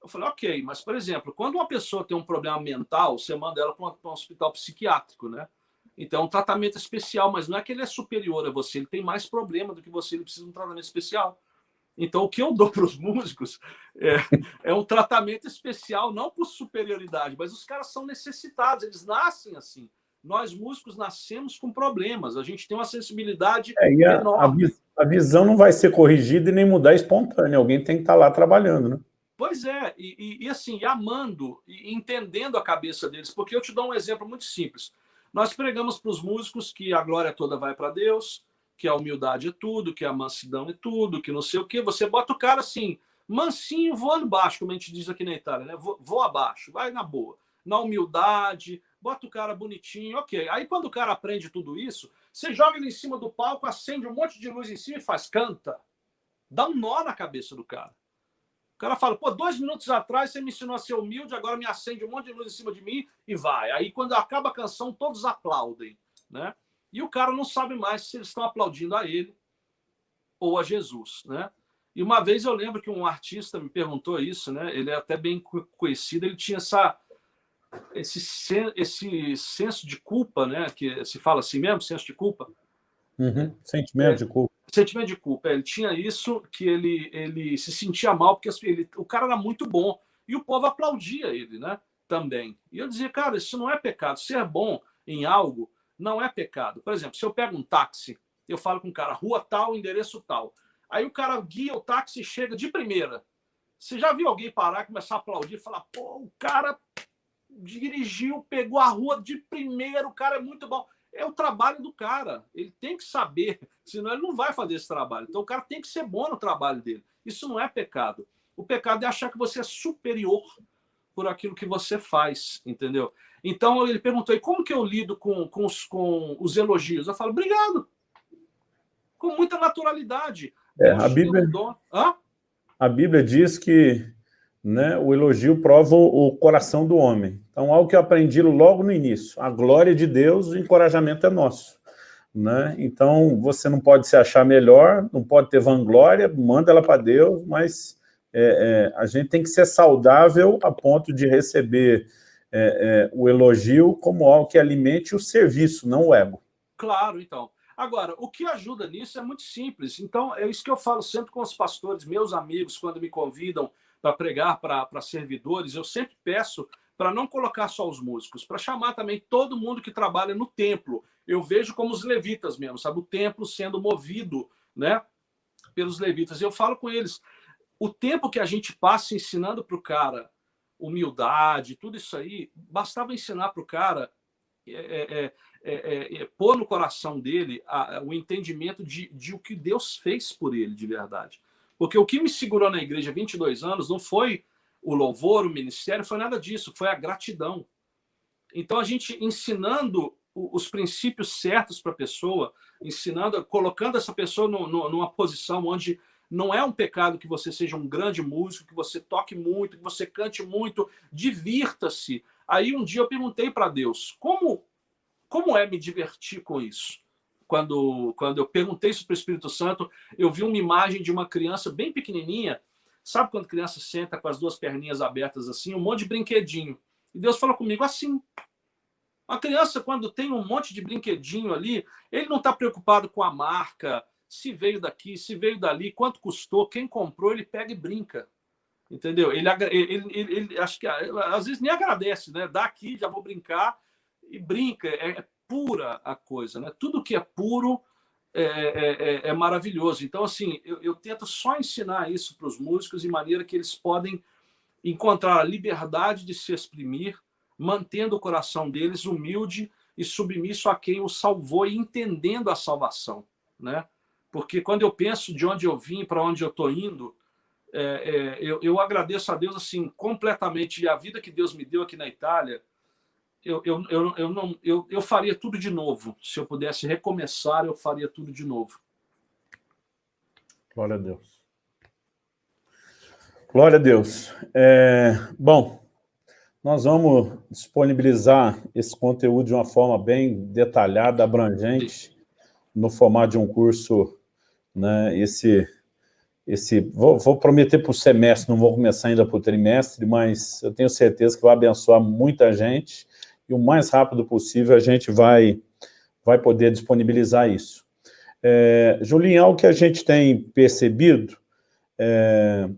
Eu falei, ok, mas, por exemplo, quando uma pessoa tem um problema mental, você manda ela para um, hospital psiquiátrico, né? Então, é um tratamento especial, mas não é que ele é superior a você, ele tem mais problema do que você, ele precisa de um tratamento especial. Então, o que eu dou para os músicos é, é, um tratamento especial, não por superioridade, mas os caras são necessitados, eles nascem assim. Nós, músicos, nascemos com problemas, a gente tem uma sensibilidade é, a, enorme. A, a, visão não vai ser corrigida e nem mudar espontânea, alguém tem que estar tá lá trabalhando, né? Pois é, e, e, e assim, amando e entendendo a cabeça deles, porque eu te dou um exemplo muito simples. Nós pregamos para os músicos que a glória toda vai para Deus, que a humildade é tudo, que a mansidão é tudo, que não sei o quê. Você bota o cara assim, mansinho, voando baixo, como a gente diz aqui na Itália, né? Voa abaixo, vai na boa. Na humildade, bota o cara bonitinho, ok. Aí quando o cara aprende tudo isso, você joga ele em cima do palco, acende um monte de luz em cima e faz canta. Dá um nó na cabeça do cara. Cara fala, pô, dois minutos atrás você me ensinou a ser humilde, agora me acende um monte de luz em cima de mim e vai. Aí quando acaba a canção, todos aplaudem, né? E o cara não sabe mais se eles estão aplaudindo a ele ou a Jesus, né? E uma vez eu lembro que um artista me perguntou isso, né? Ele é até bem conhecido, ele tinha essa esse esse senso de culpa, né? Que se fala assim mesmo, senso de culpa. Uhum. Sentimento é, de culpa. Sentimento de culpa. Ele tinha isso, que ele, ele se sentia mal, porque ele, o cara era muito bom. E o povo aplaudia ele, né? Também. E eu dizia, cara, isso não é pecado. Ser bom em algo não é pecado. Por exemplo, se eu pego um táxi, eu falo com o cara, rua tal, endereço tal. Aí o cara guia o táxi e chega de primeira. Você já viu alguém parar, começar a aplaudir e falar, pô, o cara dirigiu, pegou a rua de primeira, o cara é muito bom. É o trabalho do cara. Ele tem que saber, senão ele não vai fazer esse trabalho. Então o cara tem que ser bom no trabalho dele. Isso não é pecado. O pecado é achar que você é superior por aquilo que você faz, entendeu? Então ele perguntou: e como que eu lido com, com, os, com os elogios? Eu falo: obrigado. Com muita naturalidade. É, a, Bíblia, a Bíblia diz que né, o elogio prova o coração do homem. Então, algo que eu aprendi logo no início, a glória de Deus, o encorajamento é nosso. Né? Então, você não pode se achar melhor, não pode ter vanglória, manda ela para Deus, mas é, é, a gente tem que ser saudável a ponto de receber é, é, o elogio como algo que alimente o serviço, não o ego. Claro, então. Agora, o que ajuda nisso é muito simples. Então, é isso que eu falo sempre com os pastores, meus amigos, quando me convidam para pregar para servidores, eu sempre peço para não colocar só os músicos, para chamar também todo mundo que trabalha no templo. Eu vejo como os levitas mesmo, sabe? O templo sendo movido né, pelos levitas. Eu falo com eles, o tempo que a gente passa ensinando para o cara humildade, tudo isso aí, bastava ensinar para o cara é, é, é, é, pôr no coração dele a, a, o entendimento de, de o que Deus fez por ele de verdade. Porque o que me segurou na igreja 22 anos não foi o louvor, o ministério, foi nada disso, foi a gratidão. Então a gente ensinando os princípios certos para a pessoa, ensinando, colocando essa pessoa no, no, numa posição onde não é um pecado que você seja um grande músico, que você toque muito, que você cante muito, divirta-se. Aí um dia eu perguntei para Deus, como como é me divertir com isso? Quando, quando eu perguntei isso para o Espírito Santo, eu vi uma imagem de uma criança bem pequenininha. Sabe quando criança senta com as duas perninhas abertas assim, um monte de brinquedinho? E Deus falou comigo assim. A criança, quando tem um monte de brinquedinho ali, ele não está preocupado com a marca, se veio daqui, se veio dali, quanto custou, quem comprou, ele pega e brinca. Entendeu? Ele, ele, ele, ele acho que às vezes nem agradece, né? Dá aqui, já vou brincar e brinca. É, pura a coisa, né? Tudo que é puro é, é, é, é maravilhoso. Então, assim, eu, eu tento só ensinar isso para os músicos de maneira que eles podem encontrar a liberdade de se exprimir, mantendo o coração deles humilde e submisso a quem o salvou e entendendo a salvação, né? Porque quando eu penso de onde eu vim, para onde eu estou indo, é, é, eu, eu, agradeço a Deus assim completamente e a vida que Deus me deu aqui na Itália eu, eu, eu, eu, não, eu, eu faria tudo de novo. Se eu pudesse recomeçar, eu faria tudo de novo. Glória a Deus. Glória a Deus. É, bom, nós vamos disponibilizar esse conteúdo de uma forma bem detalhada, abrangente, no formato de um curso, né, esse, esse, vou, vou prometer para o semestre, não vou começar ainda para o trimestre, mas eu tenho certeza que vai abençoar muita gente, e o mais rápido possível a gente vai, vai poder disponibilizar isso. É, Julinho, algo que a gente tem percebido, é,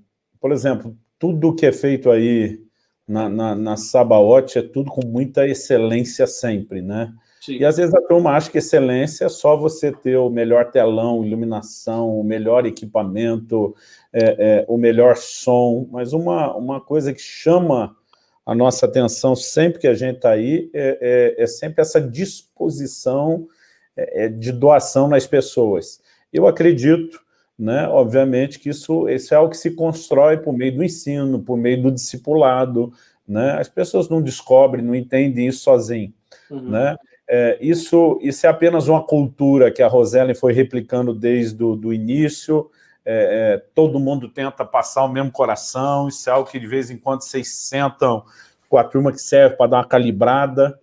por exemplo, tudo que é feito aí na, na, na Sabaote é tudo com muita excelência sempre, né? Sim. E às vezes a turma acha que excelência é só você ter o melhor telão, iluminação, o melhor equipamento, é, é, o melhor som, mas uma, uma coisa que chama a nossa atenção sempre que a gente está aí é, é, é, sempre essa disposição é, é, de doação nas pessoas. Eu acredito, né, obviamente, que isso, isso é algo que se constrói por meio do ensino, por meio do discipulado, né? as pessoas não descobrem, não entendem isso sozinho. Uhum. Né? É, isso, isso é apenas uma cultura que a Rosellen foi replicando desde o início, é, é, todo mundo tenta passar o mesmo coração, isso é algo que de vez em quando vocês sentam com a turma que serve para dar uma calibrada,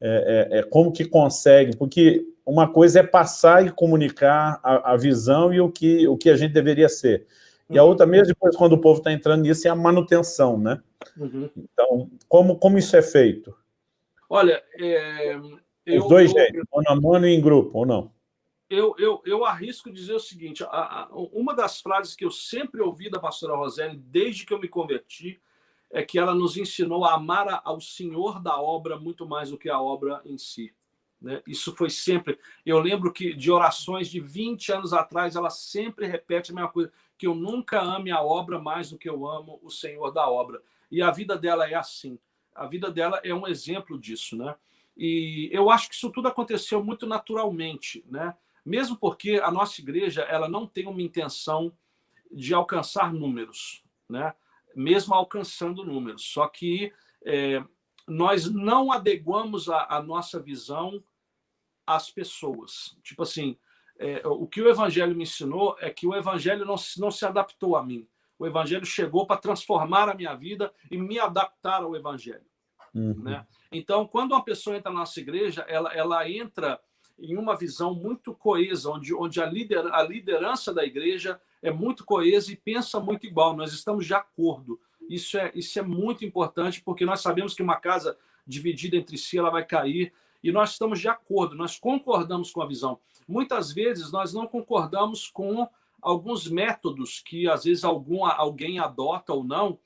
é, é, é, como que consegue, porque uma coisa é passar e comunicar a, a, visão e o que, o que a gente deveria ser. E a outra, mesmo depois, quando o povo está entrando nisso, é a manutenção, né? Uhum. Então, como, como isso é feito? Olha, é, Os dois eu, jeitos, mano a mano e em grupo, ou não? Eu, eu, eu arrisco dizer o seguinte: a, a, uma das frases que eu sempre ouvi da pastora Roseli, desde que eu me converti, é que ela nos ensinou a amar ao Senhor da obra muito mais do que a obra em si. Né? Isso foi sempre. Eu lembro que de orações de 20 anos atrás, ela sempre repete a mesma coisa: que eu nunca ame a obra mais do que eu amo o Senhor da obra. E a vida dela é assim. A vida dela é um exemplo disso, né? E eu acho que isso tudo aconteceu muito naturalmente, né? Mesmo porque a nossa igreja ela não tem uma intenção de alcançar números, né? Mesmo alcançando números, só que é, nós não adequamos a, a, nossa visão às pessoas. Tipo assim, é, o que o Evangelho me ensinou é que o Evangelho não, não se adaptou a mim. O Evangelho chegou para transformar a minha vida e me adaptar ao Evangelho. Uhum. Né? Então, quando uma pessoa entra na nossa igreja, ela, ela entra em uma visão muito coesa, onde, onde a, lider, a liderança da igreja é muito coesa e pensa muito igual. Nós estamos de acordo. Isso é, isso é muito importante, porque nós sabemos que uma casa dividida entre si ela vai cair e nós estamos de acordo, nós concordamos com a visão. Muitas vezes nós não concordamos com alguns métodos que às vezes algum, alguém adota ou não,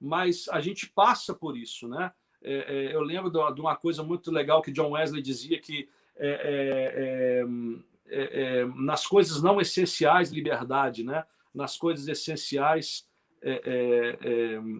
mas a gente passa por isso, né? É, é, eu lembro de uma, coisa muito legal que John Wesley dizia que é, é, é, é nas coisas não essenciais liberdade, né? Nas coisas essenciais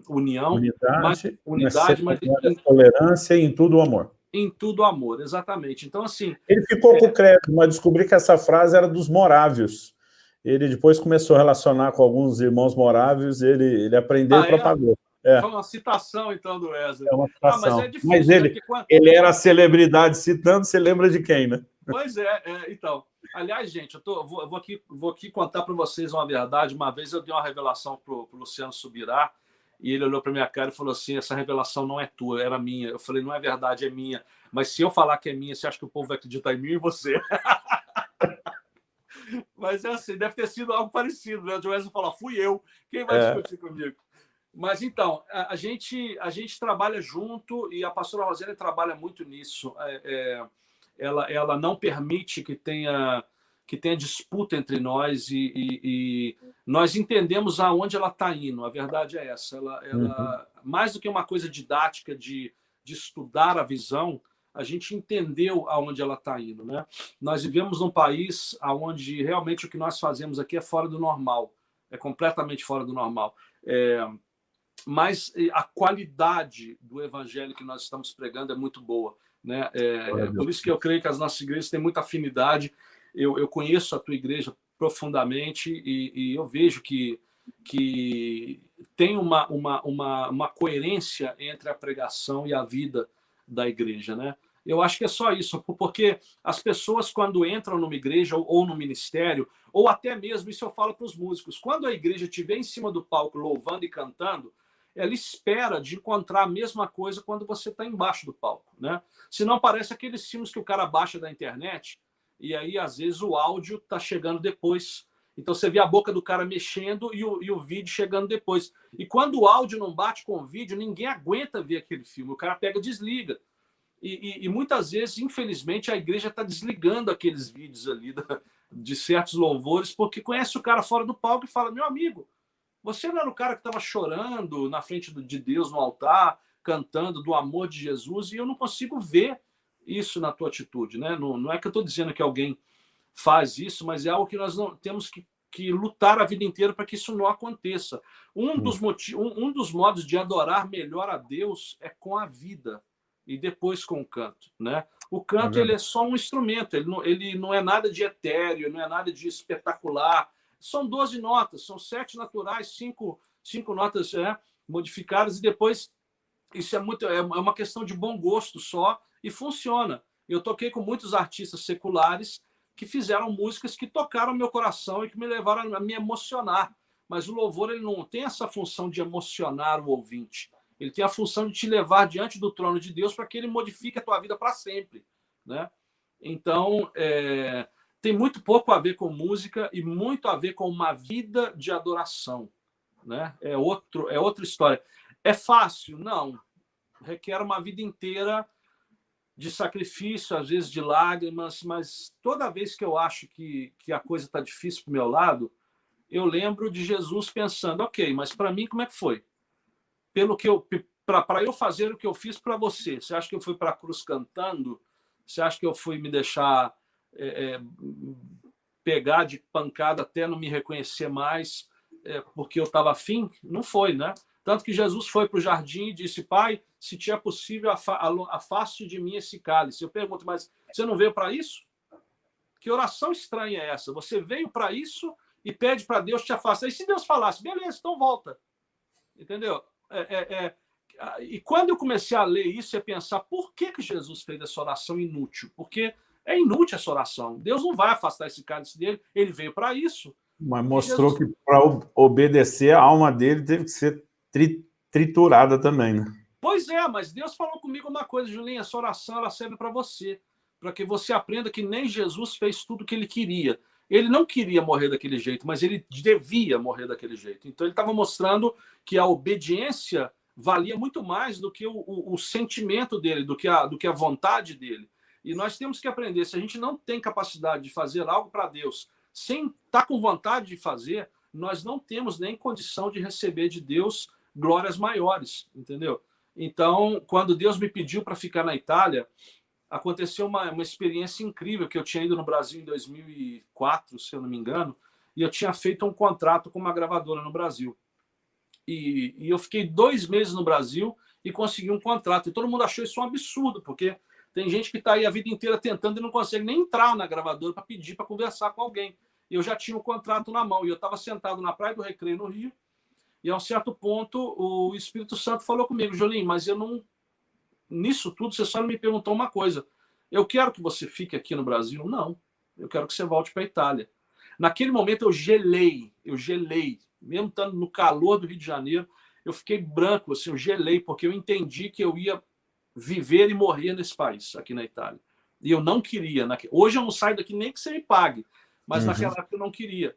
união, unidade, mas, unidade, mas em, tolerância e em tudo o amor. Em tudo amor, exatamente. Então assim. Ele ficou com o crédito, mas descobri que essa frase era dos morávios ele depois começou a relacionar com alguns irmãos morávios, ele, ele aprendeu ah, e propagou. É. Foi uma citação, então, do Wesley. É uma citação. Ah, mas, é difícil, mas ele, né? quando... ele era a celebridade citando, você lembra de quem, né? Pois é, é então. Aliás, gente, eu, tô, vou, vou, aqui, vou aqui contar para vocês uma verdade. Uma vez eu dei uma revelação para o Luciano Subirá, e ele olhou para minha cara e falou assim: essa revelação não é tua, era minha. Eu falei, não é verdade, é minha. Mas se eu falar que é minha, você acha que o povo vai acreditar em mim e você? Mas é assim, deve ter sido algo parecido, né? O Wesley falou, fui eu, quem vai é. discutir comigo? Mas então, a, a, gente, a gente trabalha junto e a pastora Rosane trabalha muito nisso. É, é, ela, ela não permite que tenha, que tenha disputa entre nós e, e, e nós entendemos aonde ela está indo. A verdade é essa. Ela, ela uhum. Mais do que uma coisa didática de, de estudar a visão, a gente entendeu aonde ela está indo. Né? Nós vivemos num país onde realmente o que nós fazemos aqui é fora do normal, é completamente fora do normal. É, mas a qualidade do evangelho que nós estamos pregando é muito boa. Né? É, é por isso que eu creio que as nossas igrejas têm muita afinidade. Eu, eu conheço a tua igreja profundamente e, e eu vejo que, que tem uma, uma, uma, uma coerência entre a pregação e a vida da igreja, né? Eu acho que é só isso, porque as pessoas, quando entram numa igreja ou no ministério, ou até mesmo, isso eu falo para os músicos, quando a igreja estiver em cima do palco louvando e cantando, ela espera de encontrar a mesma coisa quando você está embaixo do palco, né? Se não parece aqueles filmes que o cara baixa da internet e aí às vezes o áudio está chegando depois. Então você vê a boca do cara mexendo e o, e o vídeo chegando depois. E quando o áudio não bate com o vídeo, ninguém aguenta ver aquele filme. O cara pega e desliga. E, e, e, muitas vezes, infelizmente, a igreja está desligando aqueles vídeos ali da, de certos louvores, porque conhece o cara fora do palco e fala: meu amigo, você não era o cara que estava chorando na frente de Deus no altar, cantando do amor de Jesus, e eu não consigo ver isso na tua atitude. Né? Não, não é que eu estou dizendo que alguém faz isso, mas é algo que nós não temos que, que lutar a vida inteira para que isso não aconteça. Um, hum. dos motivos, um, um dos modos de adorar melhor a Deus é com a vida e depois com o canto, né? O canto é ele é só um instrumento, ele não, ele não é nada de etéreo, não é nada de espetacular. São 12 notas, são sete naturais, cinco, cinco notas é, modificadas e depois isso é muito é, é uma questão de bom gosto só e funciona. Eu toquei com muitos artistas seculares que fizeram músicas que tocaram meu coração e que me levaram a me emocionar. Mas o louvor ele não tem essa função de emocionar o ouvinte ele tem a função de te levar diante do trono de Deus para que ele modifique a tua vida para sempre, né? Então, é, tem muito pouco a ver com música e muito a ver com uma vida de adoração, né? É outro, é outra história. É fácil? Não. Requer uma vida inteira de sacrifício, às vezes de lágrimas, mas toda vez que eu acho que, que a coisa está difícil para o meu lado, eu lembro de Jesus pensando, ok, mas para mim como é que foi? Pelo que eu para eu fazer o que eu fiz para você, você acha que eu fui para a cruz cantando? Você acha que eu fui me deixar é, é, pegar de pancada até não me reconhecer mais é, porque eu estava afim? Não foi, né? Tanto que Jesus foi para o jardim e disse, pai, se te é possível, afaste de mim esse cálice. Eu pergunto, mas você não veio para isso? Que oração estranha é essa? Você veio para isso e pede para Deus te afastar. E se Deus falasse, beleza, então volta. Entendeu? É, é, é... E quando eu comecei a ler isso e a pensar, por que, que Jesus fez essa oração inútil? Porque é inútil essa oração. Deus não vai afastar esse cálice dele, ele veio para isso. Mas mostrou Jesus... que para obedecer, a alma dele teve que ser tri triturada também, né? Pois é, mas Deus falou comigo uma coisa, Julinha, essa oração ela serve para você, para que você aprenda que nem Jesus fez tudo o que ele queria. Ele não queria morrer daquele jeito, mas ele devia morrer daquele jeito. Então ele estava mostrando que a obediência valia muito mais do que o, o, o, sentimento dele, do que, a, do que a vontade dele. E nós temos que aprender, se a gente não tem capacidade de fazer algo para Deus, sem estar tá com vontade de fazer, nós não temos nem condição de receber de Deus glórias maiores, entendeu? Então, quando Deus me pediu para ficar na Itália, aconteceu uma, uma experiência incrível, que eu tinha ido no Brasil em 2004, se eu não me engano, e eu tinha feito um contrato com uma gravadora no Brasil. E, e eu fiquei dois meses no Brasil e consegui um contrato. E todo mundo achou isso um absurdo, porque tem gente que está aí a vida inteira tentando e não consegue nem entrar na gravadora para pedir para conversar com alguém. Eu já tinha o um contrato na mão e eu estava sentado na Praia do Recreio, no Rio, e a um certo ponto o Espírito Santo falou comigo, Jolim, mas eu não nisso tudo, você só me perguntou uma coisa. Eu quero que você fique aqui no Brasil? Não. Eu quero que você volte para a Itália. Naquele momento eu gelei, eu gelei. Mesmo estando no calor do Rio de Janeiro, eu fiquei branco, assim, eu gelei, porque eu entendi que eu ia viver e morrer nesse país, aqui na Itália. E eu não queria. Hoje eu não saio daqui nem que você me pague, mas uhum. naquela época eu não queria.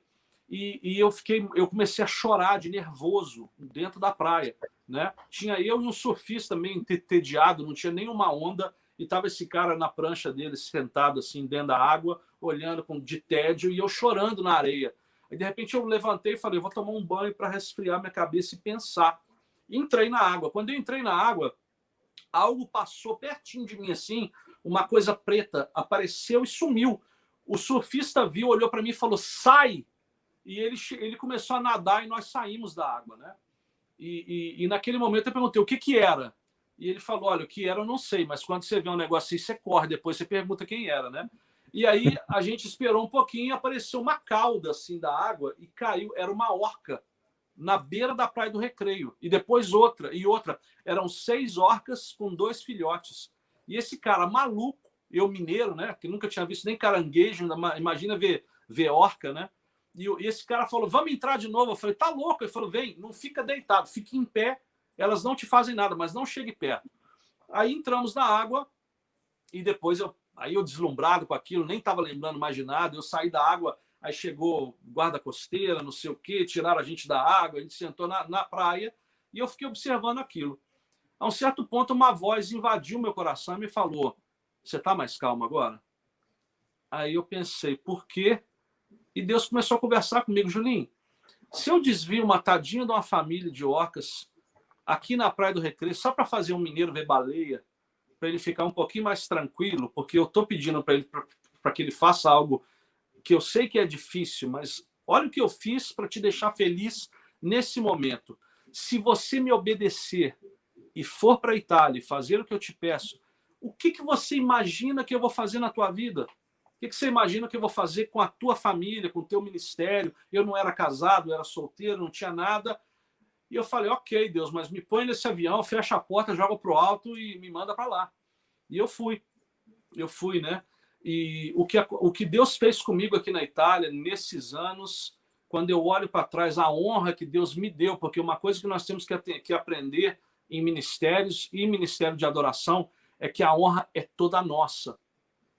E, e, eu fiquei, eu comecei a chorar de nervoso dentro da praia, né? Tinha eu e um surfista meio entediado, não tinha nenhuma onda e tava esse cara na prancha dele sentado assim dentro da água, olhando com de tédio e eu chorando na areia. Aí de repente eu levantei e falei, vou tomar um banho para resfriar minha cabeça e pensar. entrei na água. Quando eu entrei na água, algo passou pertinho de mim assim, uma coisa preta apareceu e sumiu. O surfista viu, olhou para mim e falou: "Sai!" e ele, ele começou a nadar e nós saímos da água, né? E, e, e, naquele momento eu perguntei o que que era. E ele falou, olha, o que era eu não sei, mas quando você vê um negócio assim, você corre, depois você pergunta quem era, né? E aí a gente esperou um pouquinho e apareceu uma cauda assim da água e caiu, era uma orca na beira da Praia do Recreio. E depois outra, e outra. Eram seis orcas com dois filhotes. E esse cara maluco, eu mineiro, né, que nunca tinha visto nem caranguejo, imagina ver, ver orca, né? E, esse cara falou, vamos entrar de novo. Eu falei, tá louco? Ele falou, vem, não fica deitado, fique em pé, elas não te fazem nada, mas não chegue perto. Aí entramos na água e depois eu, aí eu deslumbrado com aquilo, nem estava lembrando mais de nada, eu saí da água, aí chegou guarda costeira, não sei o quê, tiraram a gente da água, a gente sentou na, na praia e eu fiquei observando aquilo. A um certo ponto, uma voz invadiu meu coração e me falou, você está mais calmo agora? Aí eu pensei, por quê? E Deus começou a conversar comigo, Julinho, se eu desvio uma tadinha de uma família de orcas aqui na Praia do Recreio, só para fazer um mineiro ver baleia, para ele ficar um pouquinho mais tranquilo, porque eu estou pedindo para ele para que ele faça algo que eu sei que é difícil, mas olha o que eu fiz para te deixar feliz nesse momento. Se você me obedecer e for para a Itália e fazer o que eu te peço, o que, que você imagina que eu vou fazer na tua vida? que, que você imagina que eu vou fazer com a tua família, com o teu ministério? Eu não era casado, era solteiro, não tinha nada. E eu falei, ok, Deus, mas me põe nesse avião, fecha a porta, joga para o alto e me manda para lá. E eu fui. Eu fui, né? E o que, o que Deus fez comigo aqui na Itália, nesses anos, quando eu olho para trás, a honra que Deus me deu, porque uma coisa que nós temos que, que aprender em ministérios e ministério de adoração é que a honra é toda nossa.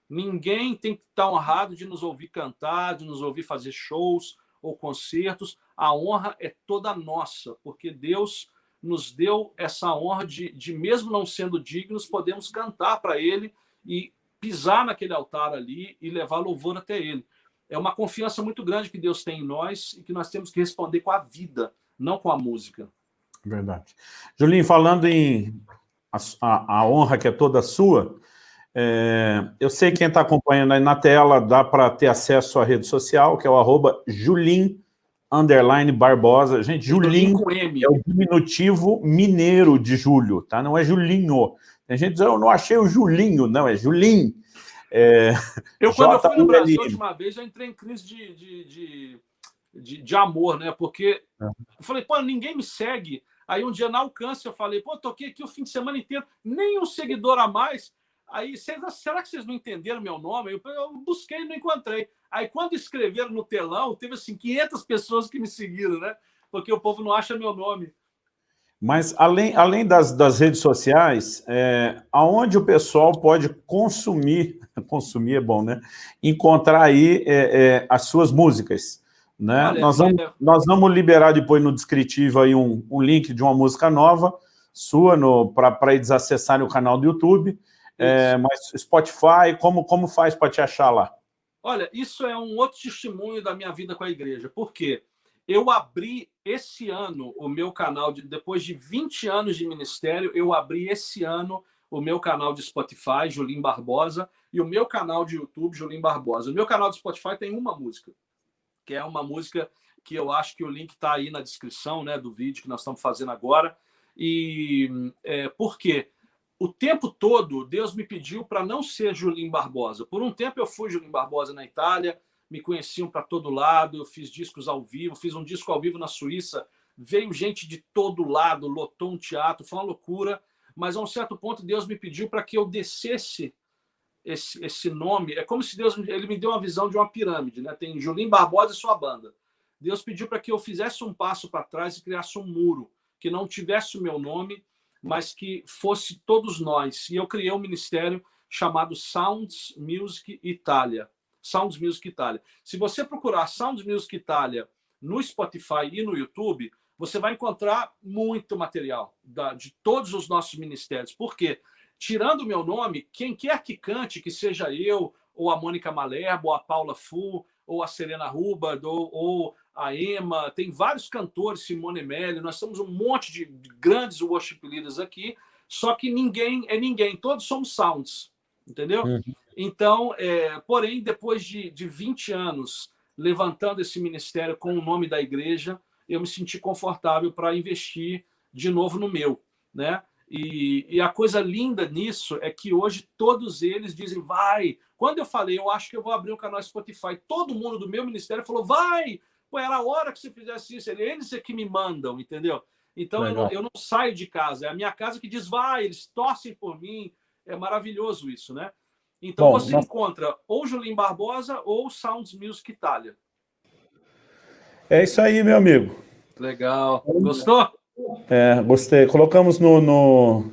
Ninguém tem que estar honrado de nos ouvir cantar, de nos ouvir fazer shows ou concertos. A honra é toda nossa, porque Deus nos deu essa honra de, de mesmo não sendo dignos, podemos cantar para Ele e pisar naquele altar ali e levar louvor até ele. É uma confiança muito grande que Deus tem em nós e que nós temos que responder com a vida, não com a música. Verdade. Julinho, falando em a, a, a honra que é toda sua, é, eu sei quem está acompanhando aí na tela, dá para ter acesso à rede social, que é o arroba Julim, underline Barbosa. Gente, Julim é o diminutivo mineiro de Júlio, tá? Não é Julinho. Tem gente dizendo, eu não achei o Julinho. Não, é Julim. É, eu, quando eu fui no Brasil a última vez, já entrei em crise de, de, de, de, de amor, né? Porque é. eu falei, pô, ninguém me segue. Aí um dia na Alcance eu falei, pô, toquei aqui o fim de semana inteiro, nem um seguidor a mais. Aí, será que vocês não entenderam meu nome? Eu, eu busquei e não encontrei. Aí, quando escreveram no telão, teve assim 500 pessoas que me seguiram, né? Porque o povo não acha meu nome. Mas, além, além das, das redes sociais, é, aonde o pessoal pode consumir, consumir é bom, né? Encontrar aí é, é, as suas músicas. Né? Olha, nós, vamos, nós vamos liberar depois no descritivo aí um, um link de uma música nova, sua, para eles acessarem o canal do YouTube. É, mas Spotify, como, como faz para te achar lá? Olha, isso é um outro testemunho da minha vida com a igreja. Por quê? Eu abri esse ano o meu canal, de, depois de 20 anos de ministério, eu abri esse ano o meu canal de Spotify, Julim Barbosa, e o meu canal de YouTube, Julim Barbosa. O meu canal de Spotify tem uma música, que é uma música que eu acho que o link está aí na descrição né, do vídeo que nós estamos fazendo agora. E é, por quê? o tempo todo, Deus me pediu para não ser Julinho Barbosa. Por um tempo eu fui Julinho Barbosa na Itália, me conheciam para todo lado, eu fiz discos ao vivo, fiz um disco ao vivo na Suíça, veio gente de todo lado, lotou um teatro, foi uma loucura, mas a um certo ponto Deus me pediu para que eu descesse esse, esse nome. É como se Deus ele me deu uma visão de uma pirâmide, né? Tem Julinho Barbosa e sua banda. Deus pediu para que eu fizesse um passo para trás e criasse um muro, que não tivesse o meu nome, mas que fosse todos nós. E eu criei um ministério chamado Sounds Music Itália. Sounds Music Itália. Se você procurar Sounds Music Itália no Spotify e no YouTube, você vai encontrar muito material da, de todos os nossos ministérios. Por quê? Tirando o meu nome, quem quer que cante, que seja eu, ou a Mônica Malerbo, ou a Paula Fu, ou a Serena Hubbard, ou, ou a Emma, tem vários cantores, Simone Melli, nós temos um monte de grandes worship leaders aqui, só que ninguém é ninguém, todos somos sounds, entendeu? Uhum. Então, é, porém, depois de, de 20 anos levantando esse ministério com o nome da igreja, eu me senti confortável para investir de novo no meu, né? E, e, a coisa linda nisso é que hoje todos eles dizem, vai. Quando eu falei, eu acho que eu vou abrir um canal Spotify, todo mundo do meu ministério falou, vai, Pô, era a hora que você fizesse isso. Eles é que me mandam, entendeu? Então eu não, eu não, saio de casa. É a minha casa que diz, vai, eles torcem por mim. É maravilhoso isso, né? Então Bom, você nós... encontra ou Julim Barbosa ou Sounds Music Itália. É isso aí, meu amigo. Legal. Gostou? É, gostei. Colocamos no, no,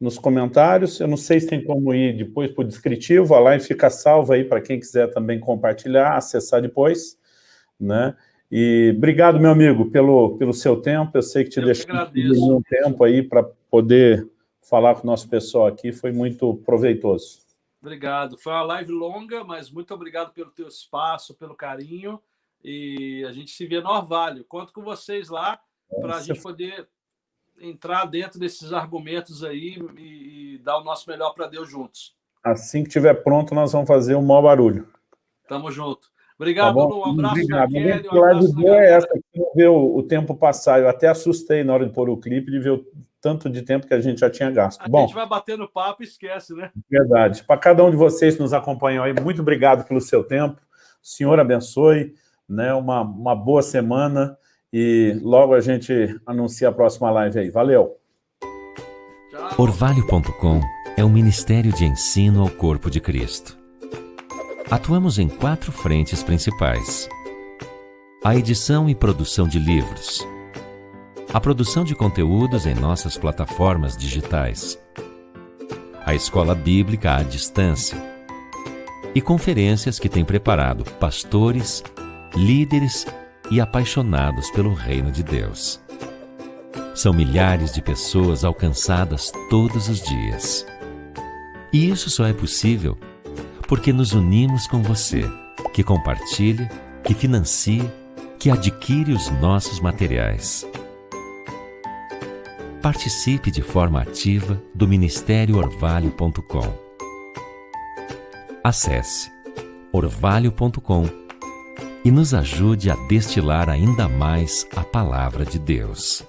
nos comentários. Eu não sei se tem como ir depois para o descritivo. A live fica salva aí para quem quiser também compartilhar, acessar depois. Né? E obrigado, meu amigo, pelo, pelo seu tempo. Eu sei que te deixou um tempo aí para poder falar com o nosso pessoal aqui. Foi muito proveitoso. Obrigado. Foi uma live longa, mas muito obrigado pelo teu espaço, pelo carinho. E a gente se vê no Orvalho. Conto com vocês lá para a gente poder entrar dentro desses argumentos aí e, e dar o nosso melhor para Deus juntos. Assim que estiver pronto, nós vamos fazer o maior barulho. Tamo junto. Obrigado, tá Um abraço Obrigado. Kelly. Um abraço é essa, que ver o, o, tempo passar. Eu até assustei na hora de pôr o clipe, de ver o tanto de tempo que a gente já tinha gasto. A Bom, gente vai batendo papo e esquece, né? Verdade. Para cada um de vocês que nos acompanham aí, muito obrigado pelo seu tempo. O Senhor abençoe, né? Uma, uma boa semana e logo a gente anuncia a próxima live aí. Valeu! Orvalho.com é um ministério de ensino ao corpo de Cristo. Atuamos em quatro frentes principais: a edição e produção de livros, a produção de conteúdos em nossas plataformas digitais, a escola bíblica à distância e conferências que tem preparado pastores, líderes e apaixonados pelo reino de Deus. São milhares de pessoas alcançadas todos os dias. E isso só é possível porque nos unimos com você, que compartilha, que financia, que adquire os nossos materiais. Participe de forma ativa do Ministério Orvalho.com. Acesse orvalho.com e nos ajude a destilar ainda mais a palavra de Deus.